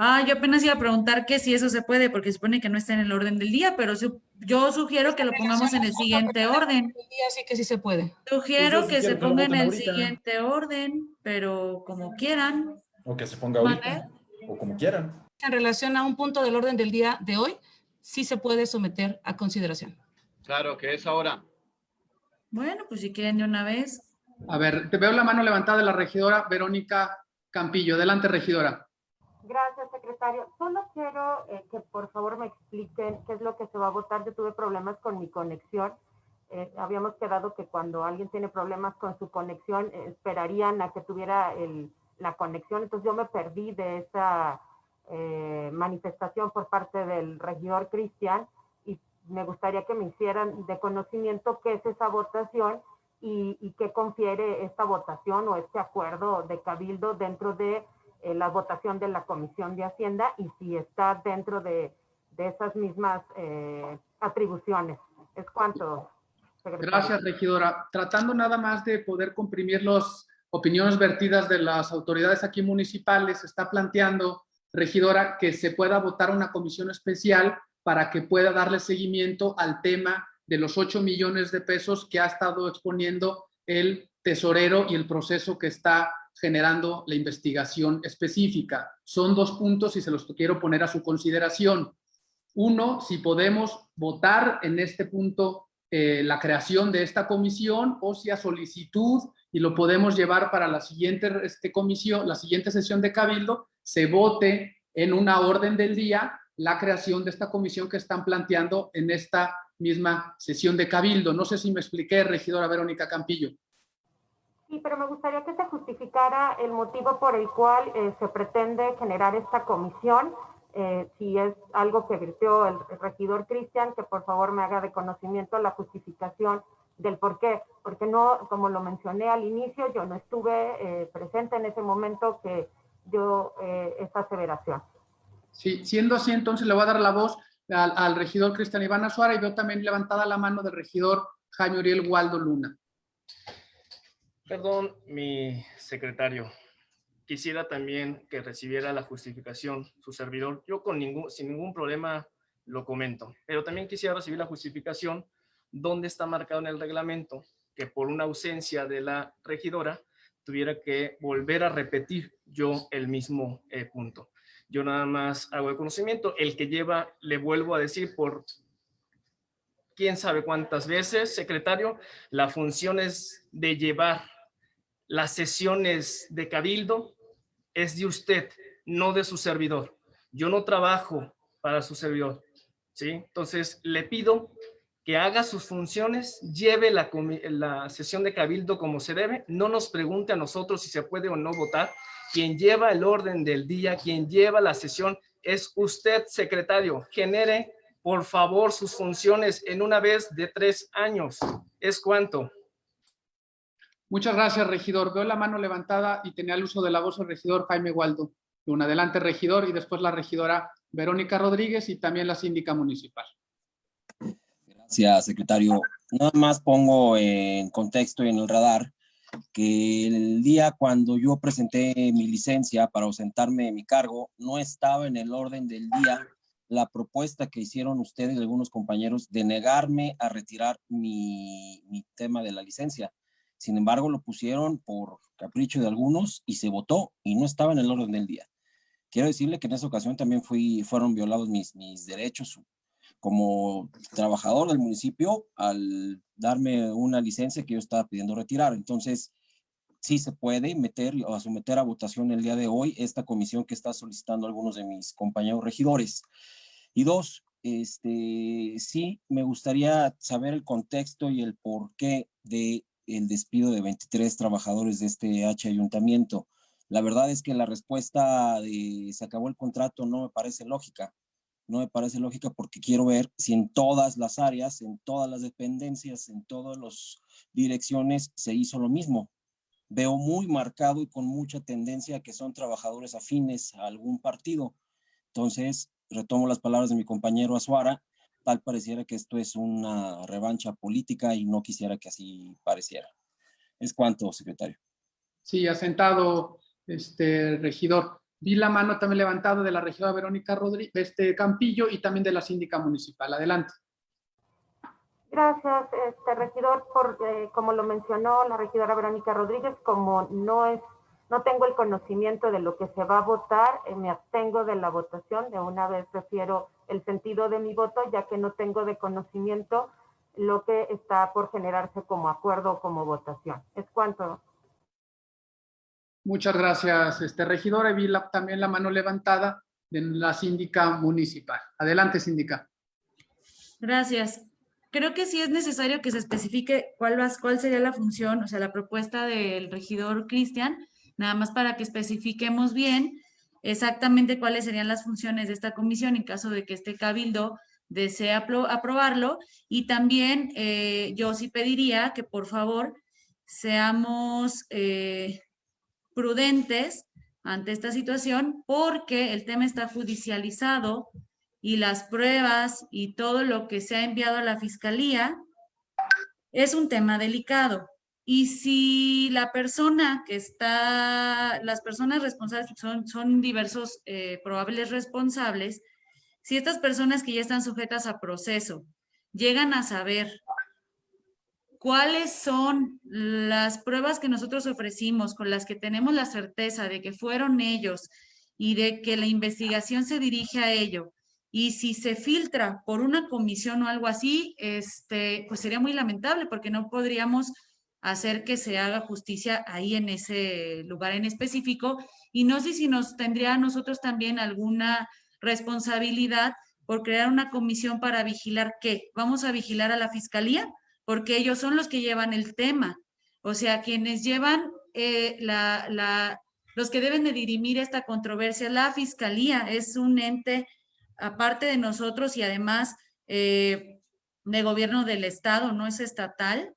Ah, yo apenas iba a preguntar que si eso se puede, porque supone que no está en el orden del día, pero su, yo sugiero que lo pongamos en el siguiente orden. El día sí que sí se puede. Sugiero Pues que se ponga en el siguiente orden, pero como quieran. O que se ponga ahorita. O como quieran. En relación a un punto del orden del día de hoy, sí se puede someter a consideración. Claro, que es ahora. Bueno, pues si quieren de una vez. A ver, te veo la mano levantada de la regidora Verónica Campillo. Adelante, regidora. Gracias, secretario. Solo quiero eh, que por favor me expliquen qué es lo que se va a votar. Yo tuve problemas con mi conexión. Eh, habíamos quedado que cuando alguien tiene problemas con su conexión, eh, esperarían a que tuviera el, la conexión. Entonces yo me perdí de esa eh, manifestación por parte del regidor Cristian y me gustaría que me hicieran de conocimiento qué es esa votación y, y qué confiere esta votación o este acuerdo de cabildo dentro de eh, la votación de la Comisión de Hacienda y si está dentro de, de esas mismas eh, atribuciones. Es cuanto. secretario. Gracias, regidora. Tratando nada más de poder comprimir las opiniones vertidas de las autoridades aquí municipales, está planteando, regidora, que se pueda votar una comisión especial para que pueda darle seguimiento al tema de los 8 millones de pesos que ha estado exponiendo el tesorero y el proceso que está generando la investigación específica. Son dos puntos y se los quiero poner a su consideración. Uno, si podemos votar en este punto eh, la creación de esta comisión o si a solicitud y lo podemos llevar para la siguiente este, comisión, la siguiente sesión de Cabildo, se vote en una orden del día la creación de esta comisión que están planteando en esta misma sesión de Cabildo. No sé si me expliqué, regidora Verónica Campillo. Sí, pero me gustaría que se justificara el motivo por el cual eh, se pretende generar esta comisión. Eh, si es algo que virtió el, regidor Cristian, que por favor me haga de conocimiento la justificación del por qué. Porque no, como lo mencioné al inicio, yo no estuve eh, presente en ese momento que dio eh, esta aseveración. Sí, siendo así, entonces le voy a dar la voz al, al regidor Cristian Iván Azuara y veo también levantada la mano del regidor Jaime Uriel Waldo Luna. Perdón, mi secretario. Quisiera también que recibiera la justificación su servidor. Yo con ningún, sin ningún problema lo comento, pero también quisiera recibir la justificación donde está marcado en el reglamento que por una ausencia de la regidora tuviera que volver a repetir yo el mismo eh, punto. Yo nada más hago el conocimiento, el que lleva, le vuelvo a decir por quién sabe cuántas veces, secretario, la función es de llevar las sesiones de cabildo, es de usted, no de su servidor. Yo no trabajo para su servidor, ¿sí? Entonces, le pido que haga sus funciones, lleve la, la, sesión de cabildo como se debe, no nos pregunte a nosotros si se puede o no votar. Quien lleva el orden del día, quien lleva la sesión es usted, secretario. Genere, por favor, sus funciones en una vez de tres años. ¿Es cuánto? Muchas gracias, regidor. Veo la mano levantada y tenía el uso de la voz el regidor Jaime Waldo. Un adelante, regidor, y después la regidora Verónica Rodríguez y también la síndica municipal. Gracias, secretario. Nada más pongo en contexto y en el radar que el día cuando yo presenté mi licencia para ausentarme de mi cargo, no estaba en el orden del día la propuesta que hicieron ustedes y algunos compañeros de negarme a retirar mi, mi tema de la licencia. Sin embargo, lo pusieron por capricho de algunos y se votó y no estaba en el orden del día. Quiero decirle que en esa ocasión también fui, fueron violados mis, mis derechos como trabajador del municipio al darme una licencia que yo estaba pidiendo retirar. Entonces, sí se puede meter o someter a votación el día de hoy esta comisión que está solicitando algunos de mis compañeros regidores. Y dos, este, sí me gustaría saber el contexto y el porqué de el despido de 23 trabajadores de este H ayuntamiento. La verdad es que la respuesta de se acabó el contrato no me parece lógica no me parece lógica porque quiero ver si en todas las áreas, en todas las dependencias, en todas las direcciones se hizo lo mismo. Veo muy marcado y con mucha tendencia que son trabajadores afines a algún partido. Entonces, retomo las palabras de mi compañero Azuara, tal pareciera que esto es una revancha política y no quisiera que así pareciera. Es cuanto, secretario. Sí, asentado, este regidor. Vi la mano también levantada de la regidora Verónica Rodríguez, este Campillo y también de la síndica municipal. Adelante. Gracias, este regidor, por eh, como lo mencionó la regidora Verónica Rodríguez, como no es, no tengo el conocimiento de lo que se va a votar, eh, me abstengo de la votación, de una vez prefiero el sentido de mi voto, ya que no tengo de conocimiento lo que está por generarse como acuerdo o como votación. Es cuanto, Muchas gracias, este regidor. Y vi la, también la mano levantada de la síndica municipal. Adelante, síndica. Gracias. Creo que sí es necesario que se especifique cuál, va, cuál sería la función, o sea, la propuesta del regidor Cristian, nada más para que especifiquemos bien exactamente cuáles serían las funciones de esta comisión en caso de que este cabildo desee aprobarlo. Y también eh, yo sí pediría que por favor seamos eh, prudentes ante esta situación porque el tema está judicializado y las pruebas y todo lo que se ha enviado a la fiscalía es un tema delicado. Y si la persona que está, las personas responsables son, son diversos eh, probables responsables, si estas personas que ya están sujetas a proceso llegan a saber cuáles son las pruebas que nosotros ofrecimos con las que tenemos la certeza de que fueron ellos y de que la investigación se dirige a ello. Y si se filtra por una comisión o algo así, este, pues sería muy lamentable porque no podríamos hacer que se haga justicia ahí en ese lugar en específico. Y no sé si nos tendría a nosotros también alguna responsabilidad por crear una comisión para vigilar qué. Vamos a vigilar a la fiscalía porque ellos son los que llevan el tema. O sea, quienes llevan eh, la, la, los que deben de dirimir esta controversia, la fiscalía es un ente aparte de nosotros y además eh, de gobierno del estado, no es estatal.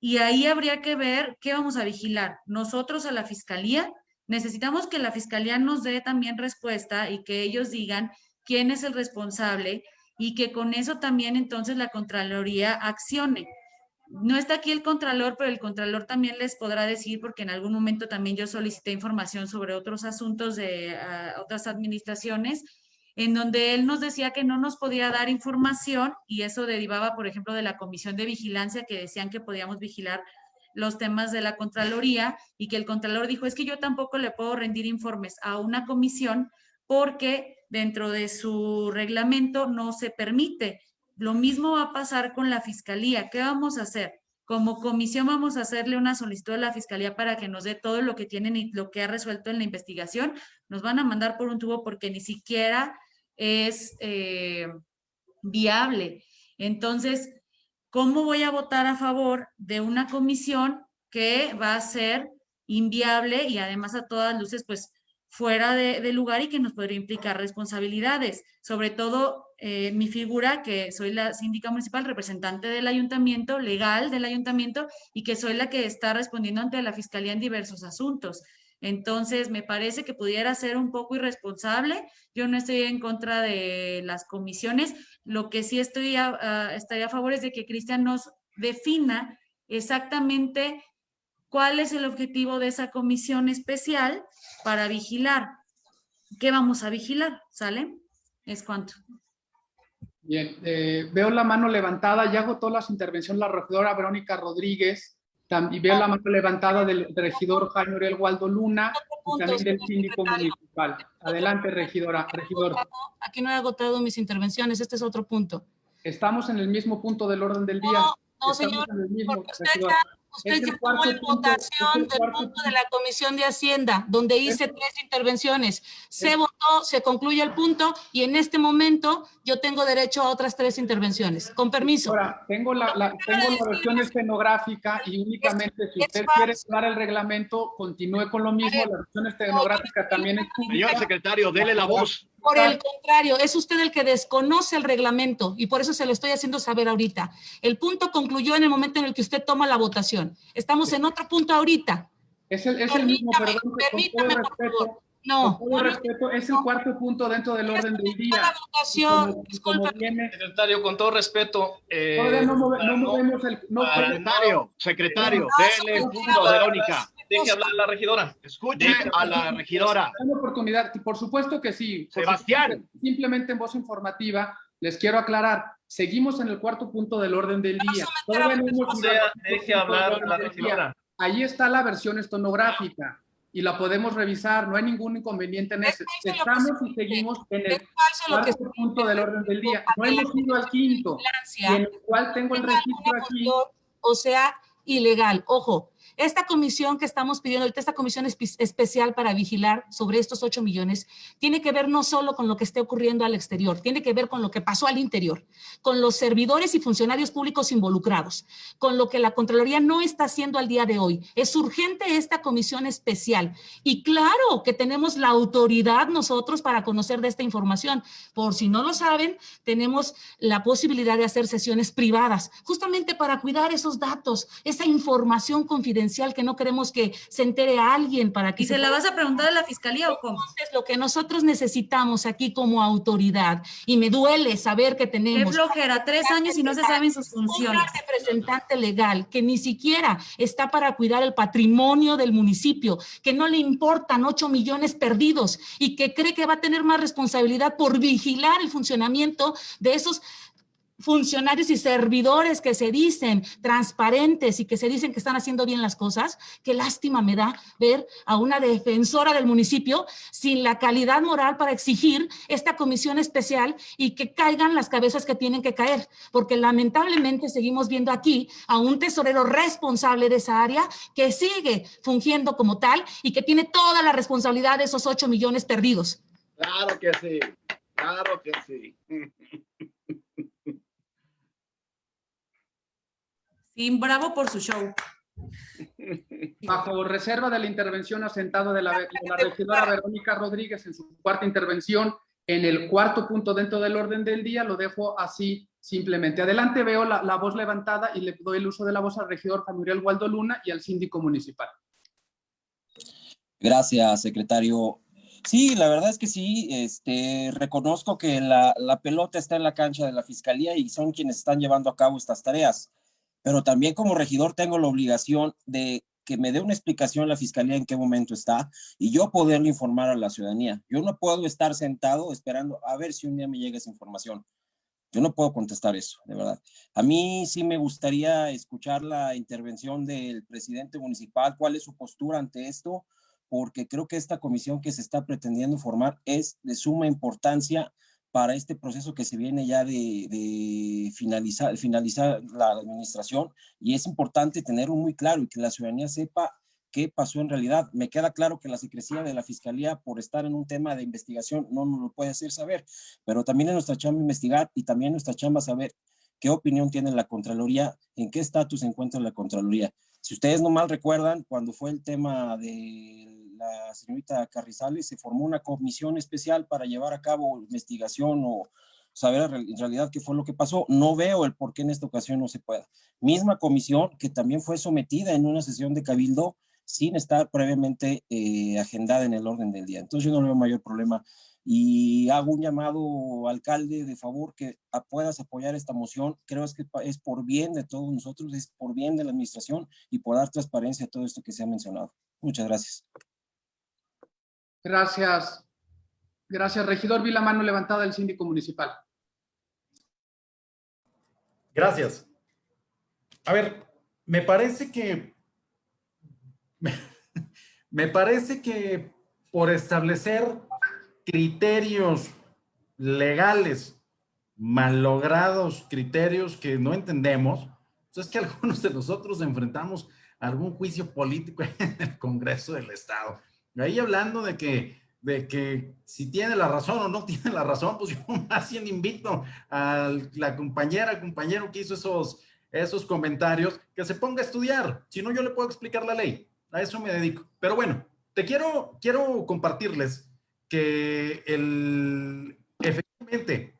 Y ahí habría que ver qué vamos a vigilar. Nosotros a la fiscalía necesitamos que la fiscalía nos dé también respuesta y que ellos digan quién es el responsable y que con eso también entonces la Contraloría accione. No está aquí el Contralor, pero el Contralor también les podrá decir, porque en algún momento también yo solicité información sobre otros asuntos de uh, otras administraciones, en donde él nos decía que no nos podía dar información y eso derivaba, por ejemplo, de la Comisión de Vigilancia que decían que podíamos vigilar los temas de la Contraloría y que el Contralor dijo, es que yo tampoco le puedo rendir informes a una comisión porque dentro de su reglamento no se permite. Lo mismo va a pasar con la Fiscalía. ¿Qué vamos a hacer? Como comisión vamos a hacerle una solicitud a la Fiscalía para que nos dé todo lo que tienen y lo que ha resuelto en la investigación. Nos van a mandar por un tubo porque ni siquiera es eh, viable. Entonces, ¿cómo voy a votar a favor de una comisión que va a ser inviable y además a todas luces, pues fuera de, lugar y que nos podría implicar responsabilidades? Sobre todo eh, mi figura, que soy la síndica municipal, representante del ayuntamiento, legal del ayuntamiento, y que soy la que está respondiendo ante la fiscalía en diversos asuntos. Entonces, me parece que pudiera ser un poco irresponsable. Yo no estoy en contra de las comisiones. Lo que sí estoy a, estaría a favor es de que Cristian nos defina exactamente cuál es el objetivo de esa comisión especial para vigilar. ¿Qué vamos a vigilar? ¿Sale? Es cuanto. Bien, eh, veo la mano levantada, ya agotó las intervenciones la regidora Verónica Rodríguez, y veo la mano levantada del regidor Jaime Uriel Waldo Luna y también del síndico municipal. Adelante, regidora, regidor. Aquí no he agotado mis intervenciones, este es otro punto. Estamos en el mismo punto del orden del día. No, no señor, mismo, porque usted regidor. ya, usted Es ya tomó en punto, es votación el del punto de la Comisión de Hacienda, donde hice tres intervenciones. Se Es- se concluye el punto y en este momento yo tengo derecho a otras tres intervenciones. Con permiso. Ahora, tengo la, la- tengo la versión escenográfica y únicamente si usted quiere dar el reglamento, continúe con lo mismo. La versión escenográfica también es pública. Señor secretario, dele la voz. Por el contrario, es usted el que desconoce el reglamento y por eso se lo estoy haciendo saber ahorita. El punto concluyó en el momento en el que usted toma la votación. Estamos en otro punto ahorita. Es el, es el mismo, perdón, con todo permítame, por respeto. No, Con todo respeto, es el cuarto punto dentro del orden del día. votación, como- y como viene- Secretario, con todo respeto. eh, Todavía no, move- no movemos el... No, Secretario, secretario, dele el punto a Verónica. Deje hablar a la regidora. Escuche a la regidora. Una oportunidad, por supuesto que sí. Sebastián. supuesto, Simplemente en voz informativa, les quiero aclarar, seguimos en el cuarto punto del orden del día. Todavía no hemos O sea, llegado al deje hablar a la regidora. Ahí está la versión estonográfica y la podemos revisar, no hay ningún inconveniente en eso. Estamos y seguimos en el lo que cuarto punto del orden del día. No hemos ido al quinto, y en el cual tengo el registro aquí. o sea, ilegal. Ojo, esta comisión que estamos pidiendo, esta comisión espe- especial para vigilar sobre estos 8 millones, tiene que ver no solo con lo que esté ocurriendo al exterior, tiene que ver con lo que pasó al interior, con los servidores y funcionarios públicos involucrados, con lo que la Contraloría no está haciendo al día de hoy. Es urgente esta comisión especial. Y claro que tenemos la autoridad nosotros para conocer de esta información. Por si no lo saben, tenemos la posibilidad de hacer sesiones privadas, justamente para cuidar esos datos, esa información confidencial que no queremos que se entere a alguien para que ¿Y se la vas a preguntar a la fiscalía o cómo? Entonces, lo que nosotros necesitamos aquí como autoridad, y me duele saber que Qué tenemos flojera, tres años y no se saben sus funciones. una representante legal que ni siquiera está para cuidar el patrimonio del municipio, que no le importan 8 millones perdidos y que cree que va a tener más responsabilidad por vigilar el funcionamiento de esos funcionarios y servidores que se dicen transparentes y que se dicen que están haciendo bien las cosas, qué lástima me da ver a una defensora del municipio sin la calidad moral para exigir esta comisión especial y que caigan las cabezas que tienen que caer, porque lamentablemente seguimos viendo aquí a un tesorero responsable de esa área que sigue fungiendo como tal y que tiene toda la responsabilidad de esos 8 millones perdidos. Claro que sí, claro que sí. Sí, bravo por su show. Bajo reserva de la intervención asentado de la, de la regidora Verónica Rodríguez en su cuarta intervención, en el cuarto punto dentro del orden del día, lo dejo así simplemente. Adelante veo la, la voz levantada y le doy el uso de la voz al regidor Juan Muriel Waldo Luna y al síndico municipal. Gracias, secretario. Sí, la verdad es que sí, este, reconozco que la, la pelota está en la cancha de la fiscalía y son quienes están llevando a cabo estas tareas pero también como regidor tengo la obligación de que me dé una explicación la fiscalía en qué momento está y yo poderle informar a la ciudadanía. Yo no puedo estar sentado esperando a ver si un día me llega esa información. Yo no puedo contestar eso, de verdad. A mí sí me gustaría escuchar la intervención del presidente municipal, cuál es su postura ante esto, porque creo que esta comisión que se está pretendiendo formar es de suma importancia para este proceso que se viene ya de, de, finalizar, finalizar la administración y es importante tenerlo muy claro y que la ciudadanía sepa qué pasó en realidad. Me queda claro que la secrecía de la Fiscalía por estar en un tema de investigación no nos lo puede hacer saber, pero también es nuestra chamba investigar y también nuestra chamba saber qué opinión tiene la Contraloría, en qué estatus se encuentra la Contraloría. Si ustedes no mal recuerdan, cuando fue el tema de la señorita Carrizales, se formó una comisión especial para llevar a cabo investigación o saber en realidad qué fue lo que pasó. No veo el por qué en esta ocasión no se pueda. Misma comisión que también fue sometida en una sesión de cabildo sin estar previamente eh, agendada en el orden del día. Entonces yo no veo mayor problema y hago un llamado alcalde de favor que puedas apoyar esta moción. Creo que es por bien de todos nosotros, es por bien de la administración y por dar transparencia a todo esto que se ha mencionado. Muchas gracias. Gracias. Gracias, regidor. Vi la mano levantada del síndico municipal. Gracias. A ver, me parece que... Me parece que por establecer criterios legales mallogrados, criterios que no entendemos, pues es que algunos de nosotros enfrentamos algún juicio político en el Congreso del Estado. Ahí hablando de que, de que si tiene la razón o no tiene la razón, pues yo más bien invito a la compañera, compañero que hizo esos, esos comentarios, que se ponga a estudiar. Si no, yo le puedo explicar la ley. A eso me dedico. Pero bueno, te quiero, quiero compartirles que el, efectivamente,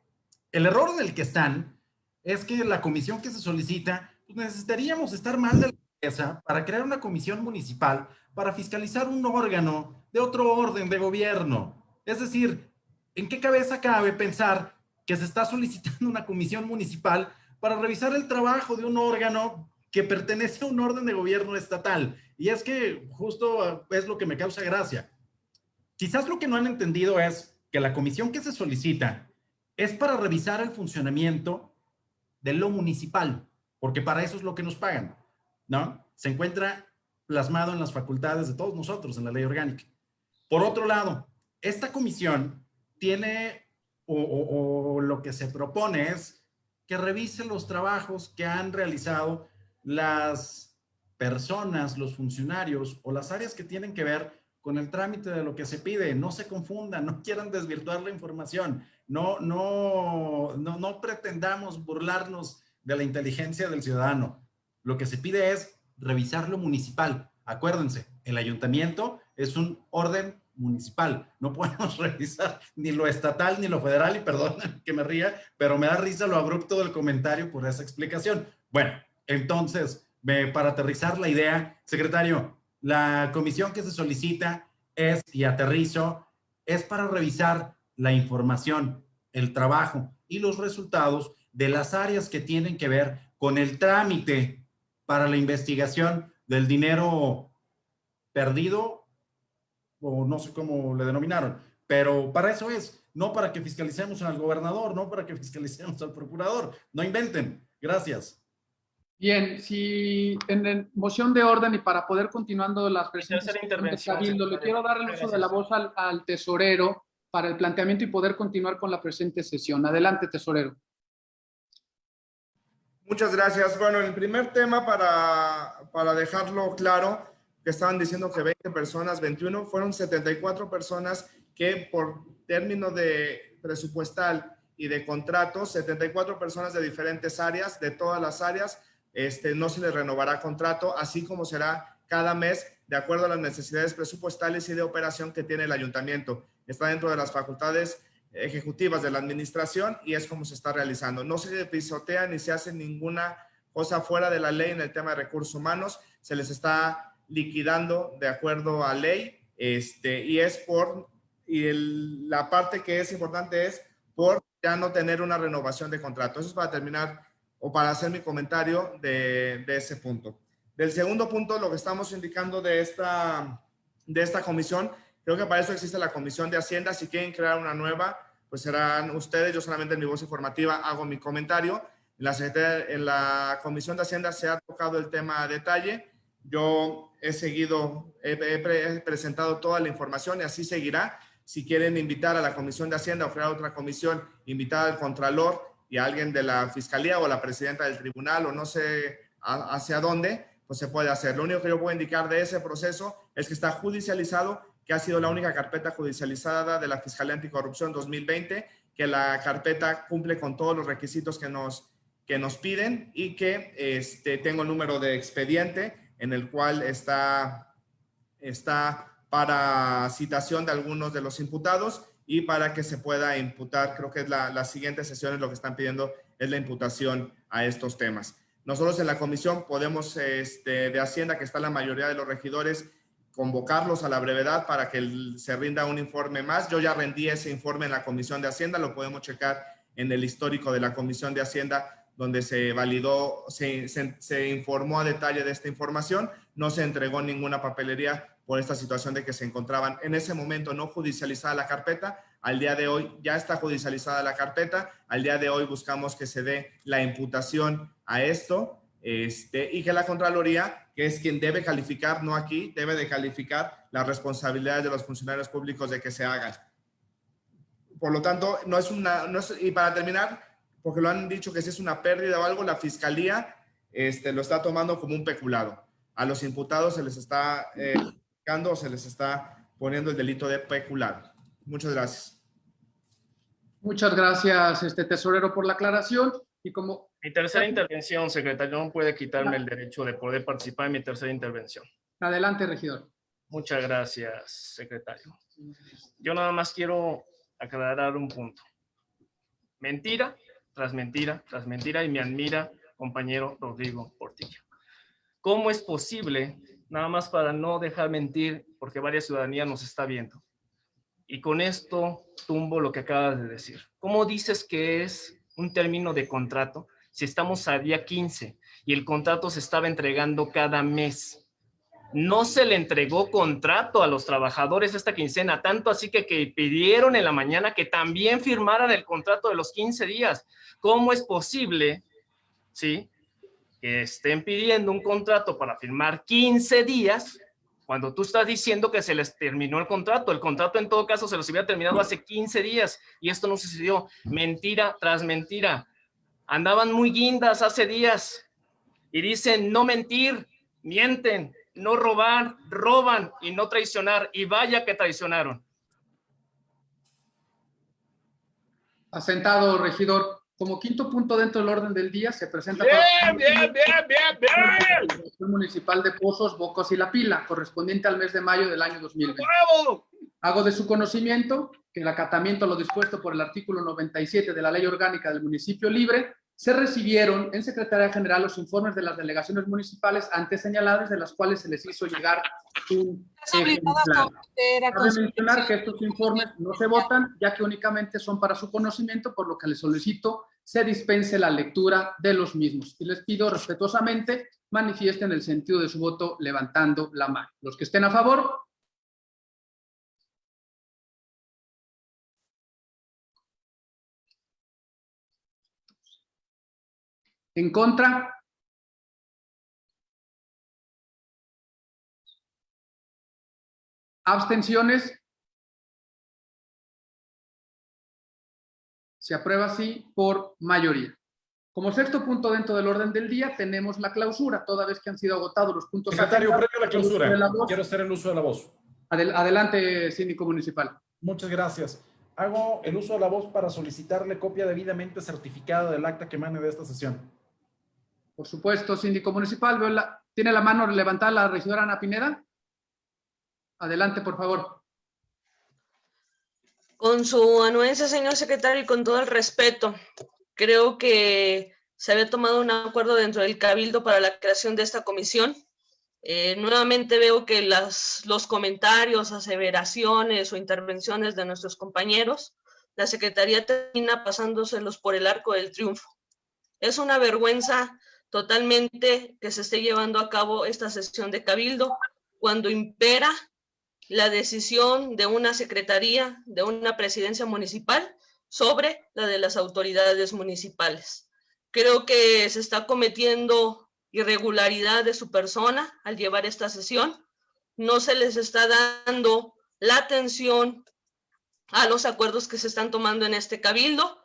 el error del que están es que la comisión que se solicita, pues necesitaríamos estar mal de la cabeza para crear una comisión municipal para fiscalizar un órgano de otro orden de gobierno. Es decir, ¿en qué cabeza cabe pensar que se está solicitando una comisión municipal para revisar el trabajo de un órgano que pertenece a un orden de gobierno estatal? Y es que justo es lo que me causa gracia. Quizás lo que no han entendido es que la comisión que se solicita es para revisar el funcionamiento de lo municipal, porque para eso es lo que nos pagan, ¿no? Se encuentra plasmado en las facultades de todos nosotros en la ley orgánica. Por otro lado, esta comisión tiene o, o, lo que se propone es que revise los trabajos que han realizado las personas, los funcionarios o las áreas que tienen que ver con el trámite de lo que se pide. No se confundan, no quieran desvirtuar la información, no, no, no, no pretendamos burlarnos de la inteligencia del ciudadano. Lo que se pide es revisar lo municipal. Acuérdense, el ayuntamiento es un orden municipal. No podemos revisar ni lo estatal ni lo federal, y perdón que me ría, pero me da risa lo abrupto del comentario por esa explicación. Bueno, entonces, para aterrizar la idea, secretario, la comisión que se solicita es, y aterrizo, es para revisar la información, el trabajo y los resultados de las áreas que tienen que ver con el trámite para la investigación del dinero perdido, o no sé cómo le denominaron, pero para eso es, no para que fiscalicemos al gobernador, no para que fiscalicemos al procurador. No inventen. Gracias. Bien, si en moción de orden y para poder continuando las intervención, Cabildo, le quiero dar el uso de la voz al, al tesorero para el planteamiento y poder continuar con la presente sesión. Adelante, tesorero. Muchas gracias. Bueno, el primer tema para, para dejarlo claro, que estaban diciendo que 20 personas, 21, fueron 74 personas que por término de presupuestal y de contrato, 74 personas de diferentes áreas, de todas las áreas, este, no se les renovará contrato, así como será cada mes de acuerdo a las necesidades presupuestales y de operación que tiene el ayuntamiento. Está dentro de las facultades ejecutivas de la administración y es como se está realizando. No se pisotea ni se hace ninguna cosa fuera de la ley en el tema de recursos humanos. Se les está liquidando de acuerdo a ley este, y es por, y la parte que es importante es por ya no tener una renovación de contrato. Eso es para terminar o para hacer mi comentario de, de ese punto. Del segundo punto, lo que estamos indicando de esta, de esta comisión, creo que para eso existe la comisión de Hacienda. Si quieren crear una nueva, pues serán ustedes. Yo solamente en mi voz informativa hago mi comentario. En la, en la comisión de Hacienda se ha tocado el tema a detalle. Yo he seguido, he, he he presentado toda la información y así seguirá. Si quieren invitar a la comisión de Hacienda o crear otra comisión, invitar al Contralor y a alguien de la Fiscalía o la Presidenta del Tribunal o no sé a- hacia dónde, pues se puede hacer. Lo único que yo puedo indicar de ese proceso es que está judicializado, que ha sido la única carpeta judicializada de la Fiscalía Anticorrupción 2020, que la carpeta cumple con todos los requisitos que nos, que nos piden y que este, tengo el número de expediente en el cual está, está para citación de algunos de los imputados y para que se pueda imputar, creo que la, las siguientes sesiones lo que están pidiendo es la imputación a estos temas. Nosotros en la comisión podemos, este, de Hacienda, que está la mayoría de los regidores, convocarlos a la brevedad para que se rinda un informe más. Yo ya rendí ese informe en la comisión de Hacienda, lo podemos checar en el histórico de la comisión de Hacienda, donde se validó, se- se informó a detalle de esta información. No se entregó ninguna papelería por esta situación de que se encontraban en ese momento no judicializada la carpeta. Al día de hoy ya está judicializada la carpeta. Al día de hoy buscamos que se dé la imputación a esto este, y que la Contraloría, que es quien debe calificar, no aquí, debe de calificar las responsabilidades de los funcionarios públicos de que se hagan. Por lo tanto, no es una, y para terminar, porque lo han dicho que si es una pérdida o algo, la Fiscalía este, lo está tomando como un peculado. A los imputados se les está eh, o se les está poniendo el delito de peculado. Muchas gracias. Muchas gracias, este tesorero, por la aclaración. Y como Mi tercera intervención, secretario, no puede quitarme el derecho de poder participar en mi tercera intervención. adelante, regidor. Muchas gracias, secretario. Yo nada más quiero aclarar un punto. Mentira tras mentira tras mentira y me admira, compañero Rodrigo Portillo. ¿Cómo es posible, nada más para no dejar mentir, porque varias ciudadanía nos está viendo? Y con esto tumbo lo que acabas de decir. ¿Cómo dices que es un término de contrato si estamos a día 15 y el contrato se estaba entregando cada mes? no se le entregó contrato a los trabajadores esta quincena, tanto así que, que pidieron en la mañana que también firmaran el contrato de los 15 días. ¿Cómo es posible, sí, que estén pidiendo un contrato para firmar 15 días cuando tú estás diciendo que se les terminó el contrato? El contrato en todo caso se los hubiera terminado hace 15 días y esto no sucedió. Mentira tras mentira. Andaban muy guindas hace días y dicen no mentir, mienten, no robar, roban y no traicionar. Y vaya que traicionaron. Asentado, regidor. Como quinto punto dentro del orden del día se presenta Bien, para- bien, bien, bien, bien. Municipal de Pozos, Bocos y La Pila, correspondiente al mes de mayo del año 2020. ¡Bravo! Hago de su conocimiento que el acatamiento a lo dispuesto por el artículo 97 de la Ley Orgánica del Municipio Libre se recibieron en Secretaría General los informes de las delegaciones municipales antes señaladas, de las cuales se les hizo llegar un ejemplar. a Cabe mencionar que estos informes no se votan, ya que únicamente son para su conocimiento, por lo que les solicito se dispense la lectura de los mismos. Y les pido respetuosamente manifiesten el sentido de su voto levantando la mano. Los que estén a favor, ¿En contra? ¿Abstenciones? Se aprueba así por mayoría. Como sexto punto dentro del orden del día, tenemos la clausura, toda vez que han sido agotados los puntos. Secretario, previo a la clausura, la quiero hacer el uso de la voz. Adel- adelante, síndico municipal. Muchas gracias. Hago el uso de la voz para solicitarle copia debidamente certificada del acta que emane de esta sesión. Por supuesto, síndico municipal. Veo la- ¿Tiene la mano levantada la regidora Ana Pineda? Adelante, por favor. Con su anuencia, señor secretario, y con todo el respeto, creo que se había tomado un acuerdo dentro del Cabildo para la creación de esta comisión. Eh, nuevamente veo que las, los comentarios, aseveraciones o intervenciones de nuestros compañeros, la Secretaría termina pasándoselos por el arco del triunfo. Es una vergüenza totalmente que se esté llevando a cabo esta sesión de Cabildo cuando impera la decisión de una secretaría, de una presidencia municipal sobre la de las autoridades municipales. Creo que se está cometiendo irregularidad de su persona al llevar esta sesión. No se les está dando la atención a los acuerdos que se están tomando en este cabildo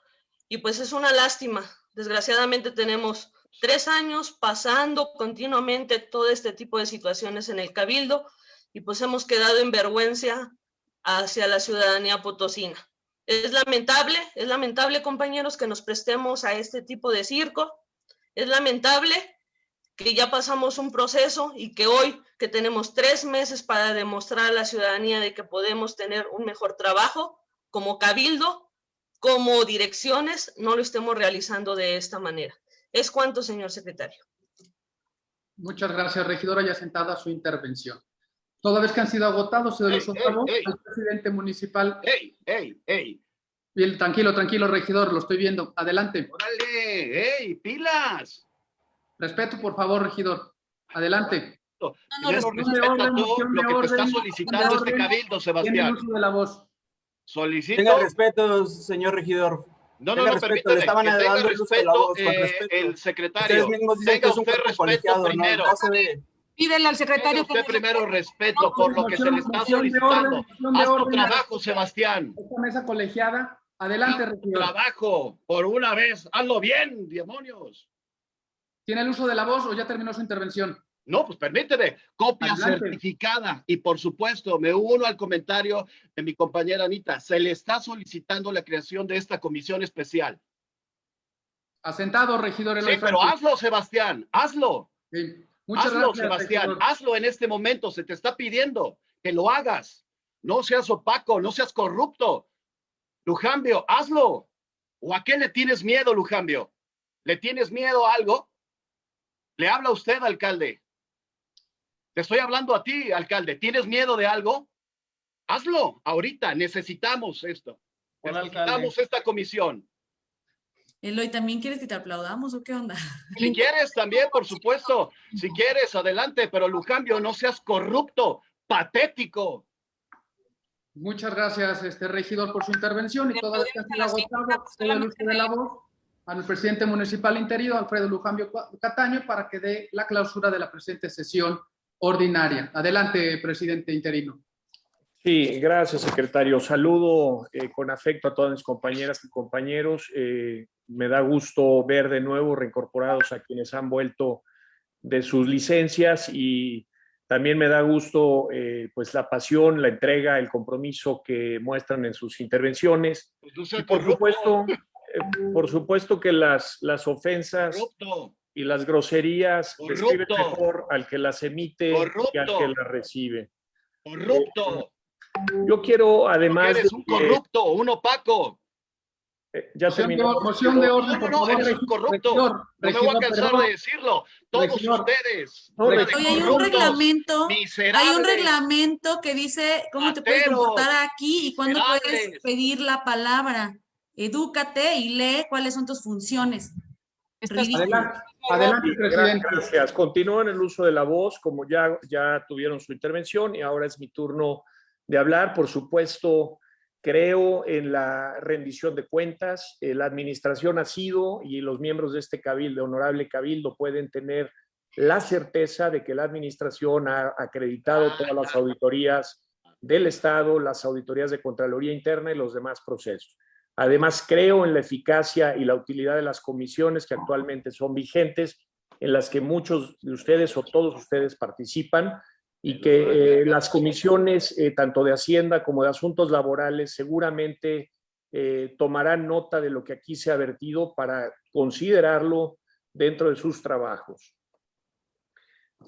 y pues es una lástima. Desgraciadamente tenemos tres años pasando continuamente todo este tipo de situaciones en el cabildo y pues hemos quedado en vergüenza hacia la ciudadanía potosina. Es lamentable, es lamentable compañeros que nos prestemos a este tipo de circo. Es lamentable que ya pasamos un proceso y que hoy que tenemos tres meses para demostrar a la ciudadanía de que podemos tener un mejor trabajo como cabildo, como direcciones, no lo estemos realizando de esta manera. Es cuanto, señor secretario. Muchas gracias, regidora, ya sentada su intervención. Toda vez que han sido agotados, se Ey, los ey. al presidente municipal. ¡Ey, ey, ey! Bien, tranquilo, tranquilo, regidor, lo estoy viendo. Adelante. ¡Órale! ¡Ey, pilas! Respeto, por favor, regidor. Adelante. Primero moción de respeto orden, todo lo que te está solicitando este cabildo, Sebastián. el uso de la voz. Solicito... Tenga respeto, señor regidor. No, no, no, le estaban que tenga respeto, eh, respeto. el secretario. Tenga que es un usted respeto primero. No. Pídele al secretario Tenga usted primero respeto por lo que se le está solicitando. orden, Haz tu trabajo, Sebastián. Esta mesa colegiada. Adelante, regidor. trabajo. Por una vez. Hazlo bien, demonios. ¿Tiene el uso de la voz o ya terminó su intervención? No, pues permíteme, copia Adelante. certificada. Y por supuesto, me uno al comentario de mi compañera Anita. Se le está solicitando la creación de esta comisión especial. Asentado, regidor Sí, pero hazlo, Sebastián, hazlo. Sí. Muchas hazlo, gracias, Sebastián, regidor. hazlo en este momento. Se te está pidiendo que lo hagas. No seas opaco, no seas corrupto. Lujambio, hazlo. ¿O a qué le tienes miedo, Lujambio? ¿Le tienes miedo a algo? Le habla usted, alcalde. Te estoy hablando a ti, alcalde. ¿Tienes miedo de algo? Hazlo ahorita. Necesitamos esto. Hola, Necesitamos esta comisión. Eloy, ¿también quieres que te aplaudamos o qué onda? Si quieres también, por supuesto. Si quieres, adelante. Pero Lujambio, no seas corrupto, patético. Muchas gracias, este regidor, por su intervención y toda uso de la voz al presidente municipal interino, Alfredo Lujambio Cataño, para que dé la clausura de la presente sesión ordinaria. Adelante, presidente interino. Sí, gracias, secretario. Saludo eh, con afecto a todas mis compañeras y compañeros. Eh, me da gusto ver de nuevo reincorporados a quienes han vuelto de sus licencias y también me da gusto eh, pues la pasión, la entrega, el compromiso que muestran en sus intervenciones. Pues no Y por corrupto. supuesto, eh, por supuesto que las, las ofensas Corrupto. Y las groserías Corrupto. mejor al que las emite que al Corrupto. que las recibe. Corrupto. Yo quiero, además, Eres un de corrupto, un opaco. eh, ya Moción de, terminó. or- moción de No, orden, no, por no, favor, eres un corrupto. regidor, No me voy a cansar perdón. de decirlo. Todos Regidor. ustedes. No, de hay un reglamento, hay un reglamento que dice cómo te puedes comportar aquí y cuándo puedes pedir la palabra. Edúcate y lee cuáles son tus funciones. Adelante, adelante, Sí, presidente. Gracias. Continúan el uso de la voz, como ya, ya tuvieron su intervención y ahora es mi turno de hablar. Por supuesto, creo en la rendición de cuentas. Eh, la administración ha sido y los miembros de este cabildo, honorable cabildo, pueden tener la certeza de que la administración ha acreditado todas las auditorías del Estado, las auditorías de Contraloría Interna y los demás procesos. Además, creo en la eficacia y la utilidad de las comisiones que actualmente son vigentes, en las que muchos de ustedes o todos ustedes participan y que eh, las comisiones, eh, tanto de Hacienda como de Asuntos Laborales, seguramente eh, tomarán nota de lo que aquí se ha vertido para considerarlo dentro de sus trabajos.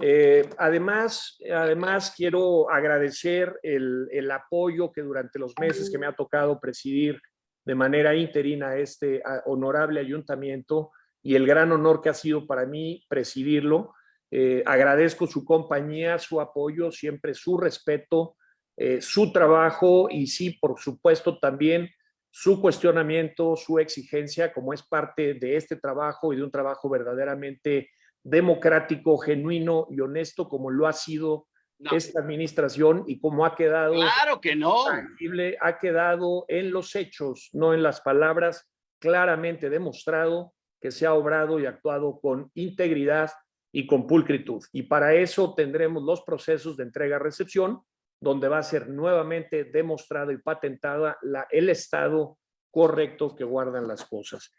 Eh, además, además, quiero agradecer el, el, apoyo que durante los meses que me ha tocado presidir de manera interina este honorable ayuntamiento y el gran honor que ha sido para mí presidirlo. Eh, agradezco su compañía, su apoyo, siempre su respeto, eh, su trabajo y sí, por supuesto, también su cuestionamiento, su exigencia, como es parte de este trabajo y de un trabajo verdaderamente democrático, genuino y honesto como lo ha sido no. esta administración y como ha quedado claro que no tangible, ha quedado en los hechos, no en las palabras, claramente demostrado que se ha obrado y actuado con integridad y con pulcritud. Y para eso tendremos los procesos de entrega-recepción, donde va a ser nuevamente demostrado y patentada la, el estado correcto que guardan las cosas.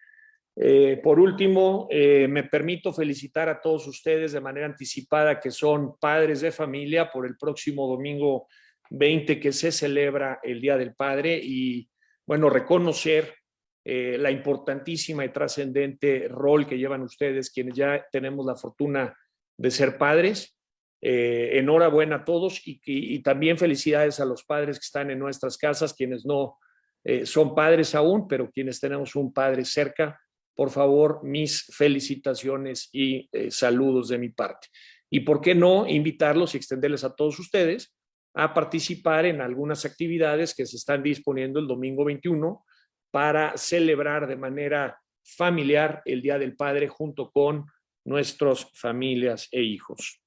Eh, por último, eh, me permito felicitar a todos ustedes de manera anticipada que son padres de familia por el próximo domingo 20 que se celebra el Día del Padre y, bueno, reconocer eh, la importantísima y trascendente rol que llevan ustedes, quienes ya tenemos la fortuna de ser padres. enhorabuena a todos y, y, y, también felicidades a los padres que están en nuestras casas, quienes no son padres aún, pero quienes tenemos un padre cerca por favor, mis felicitaciones y eh, saludos de mi parte. Y por qué no invitarlos y extenderles a todos ustedes a participar en algunas actividades que se están disponiendo el domingo 21 para celebrar de manera familiar el Día del Padre junto con nuestras familias e hijos.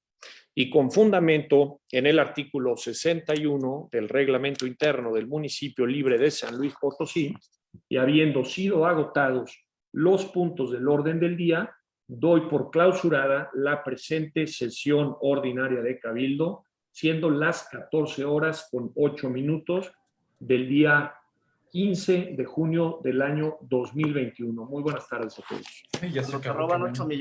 Y con fundamento en el artículo 61 del reglamento interno del municipio libre de San Luis Potosí y habiendo sido agotados los puntos del orden del día, doy por clausurada la presente sesión ordinaria de Cabildo, siendo las 14 horas con 8 minutos del día 15 de junio del año 2021. Muy buenas tardes a todos. Sí, ya se roban 8 millones.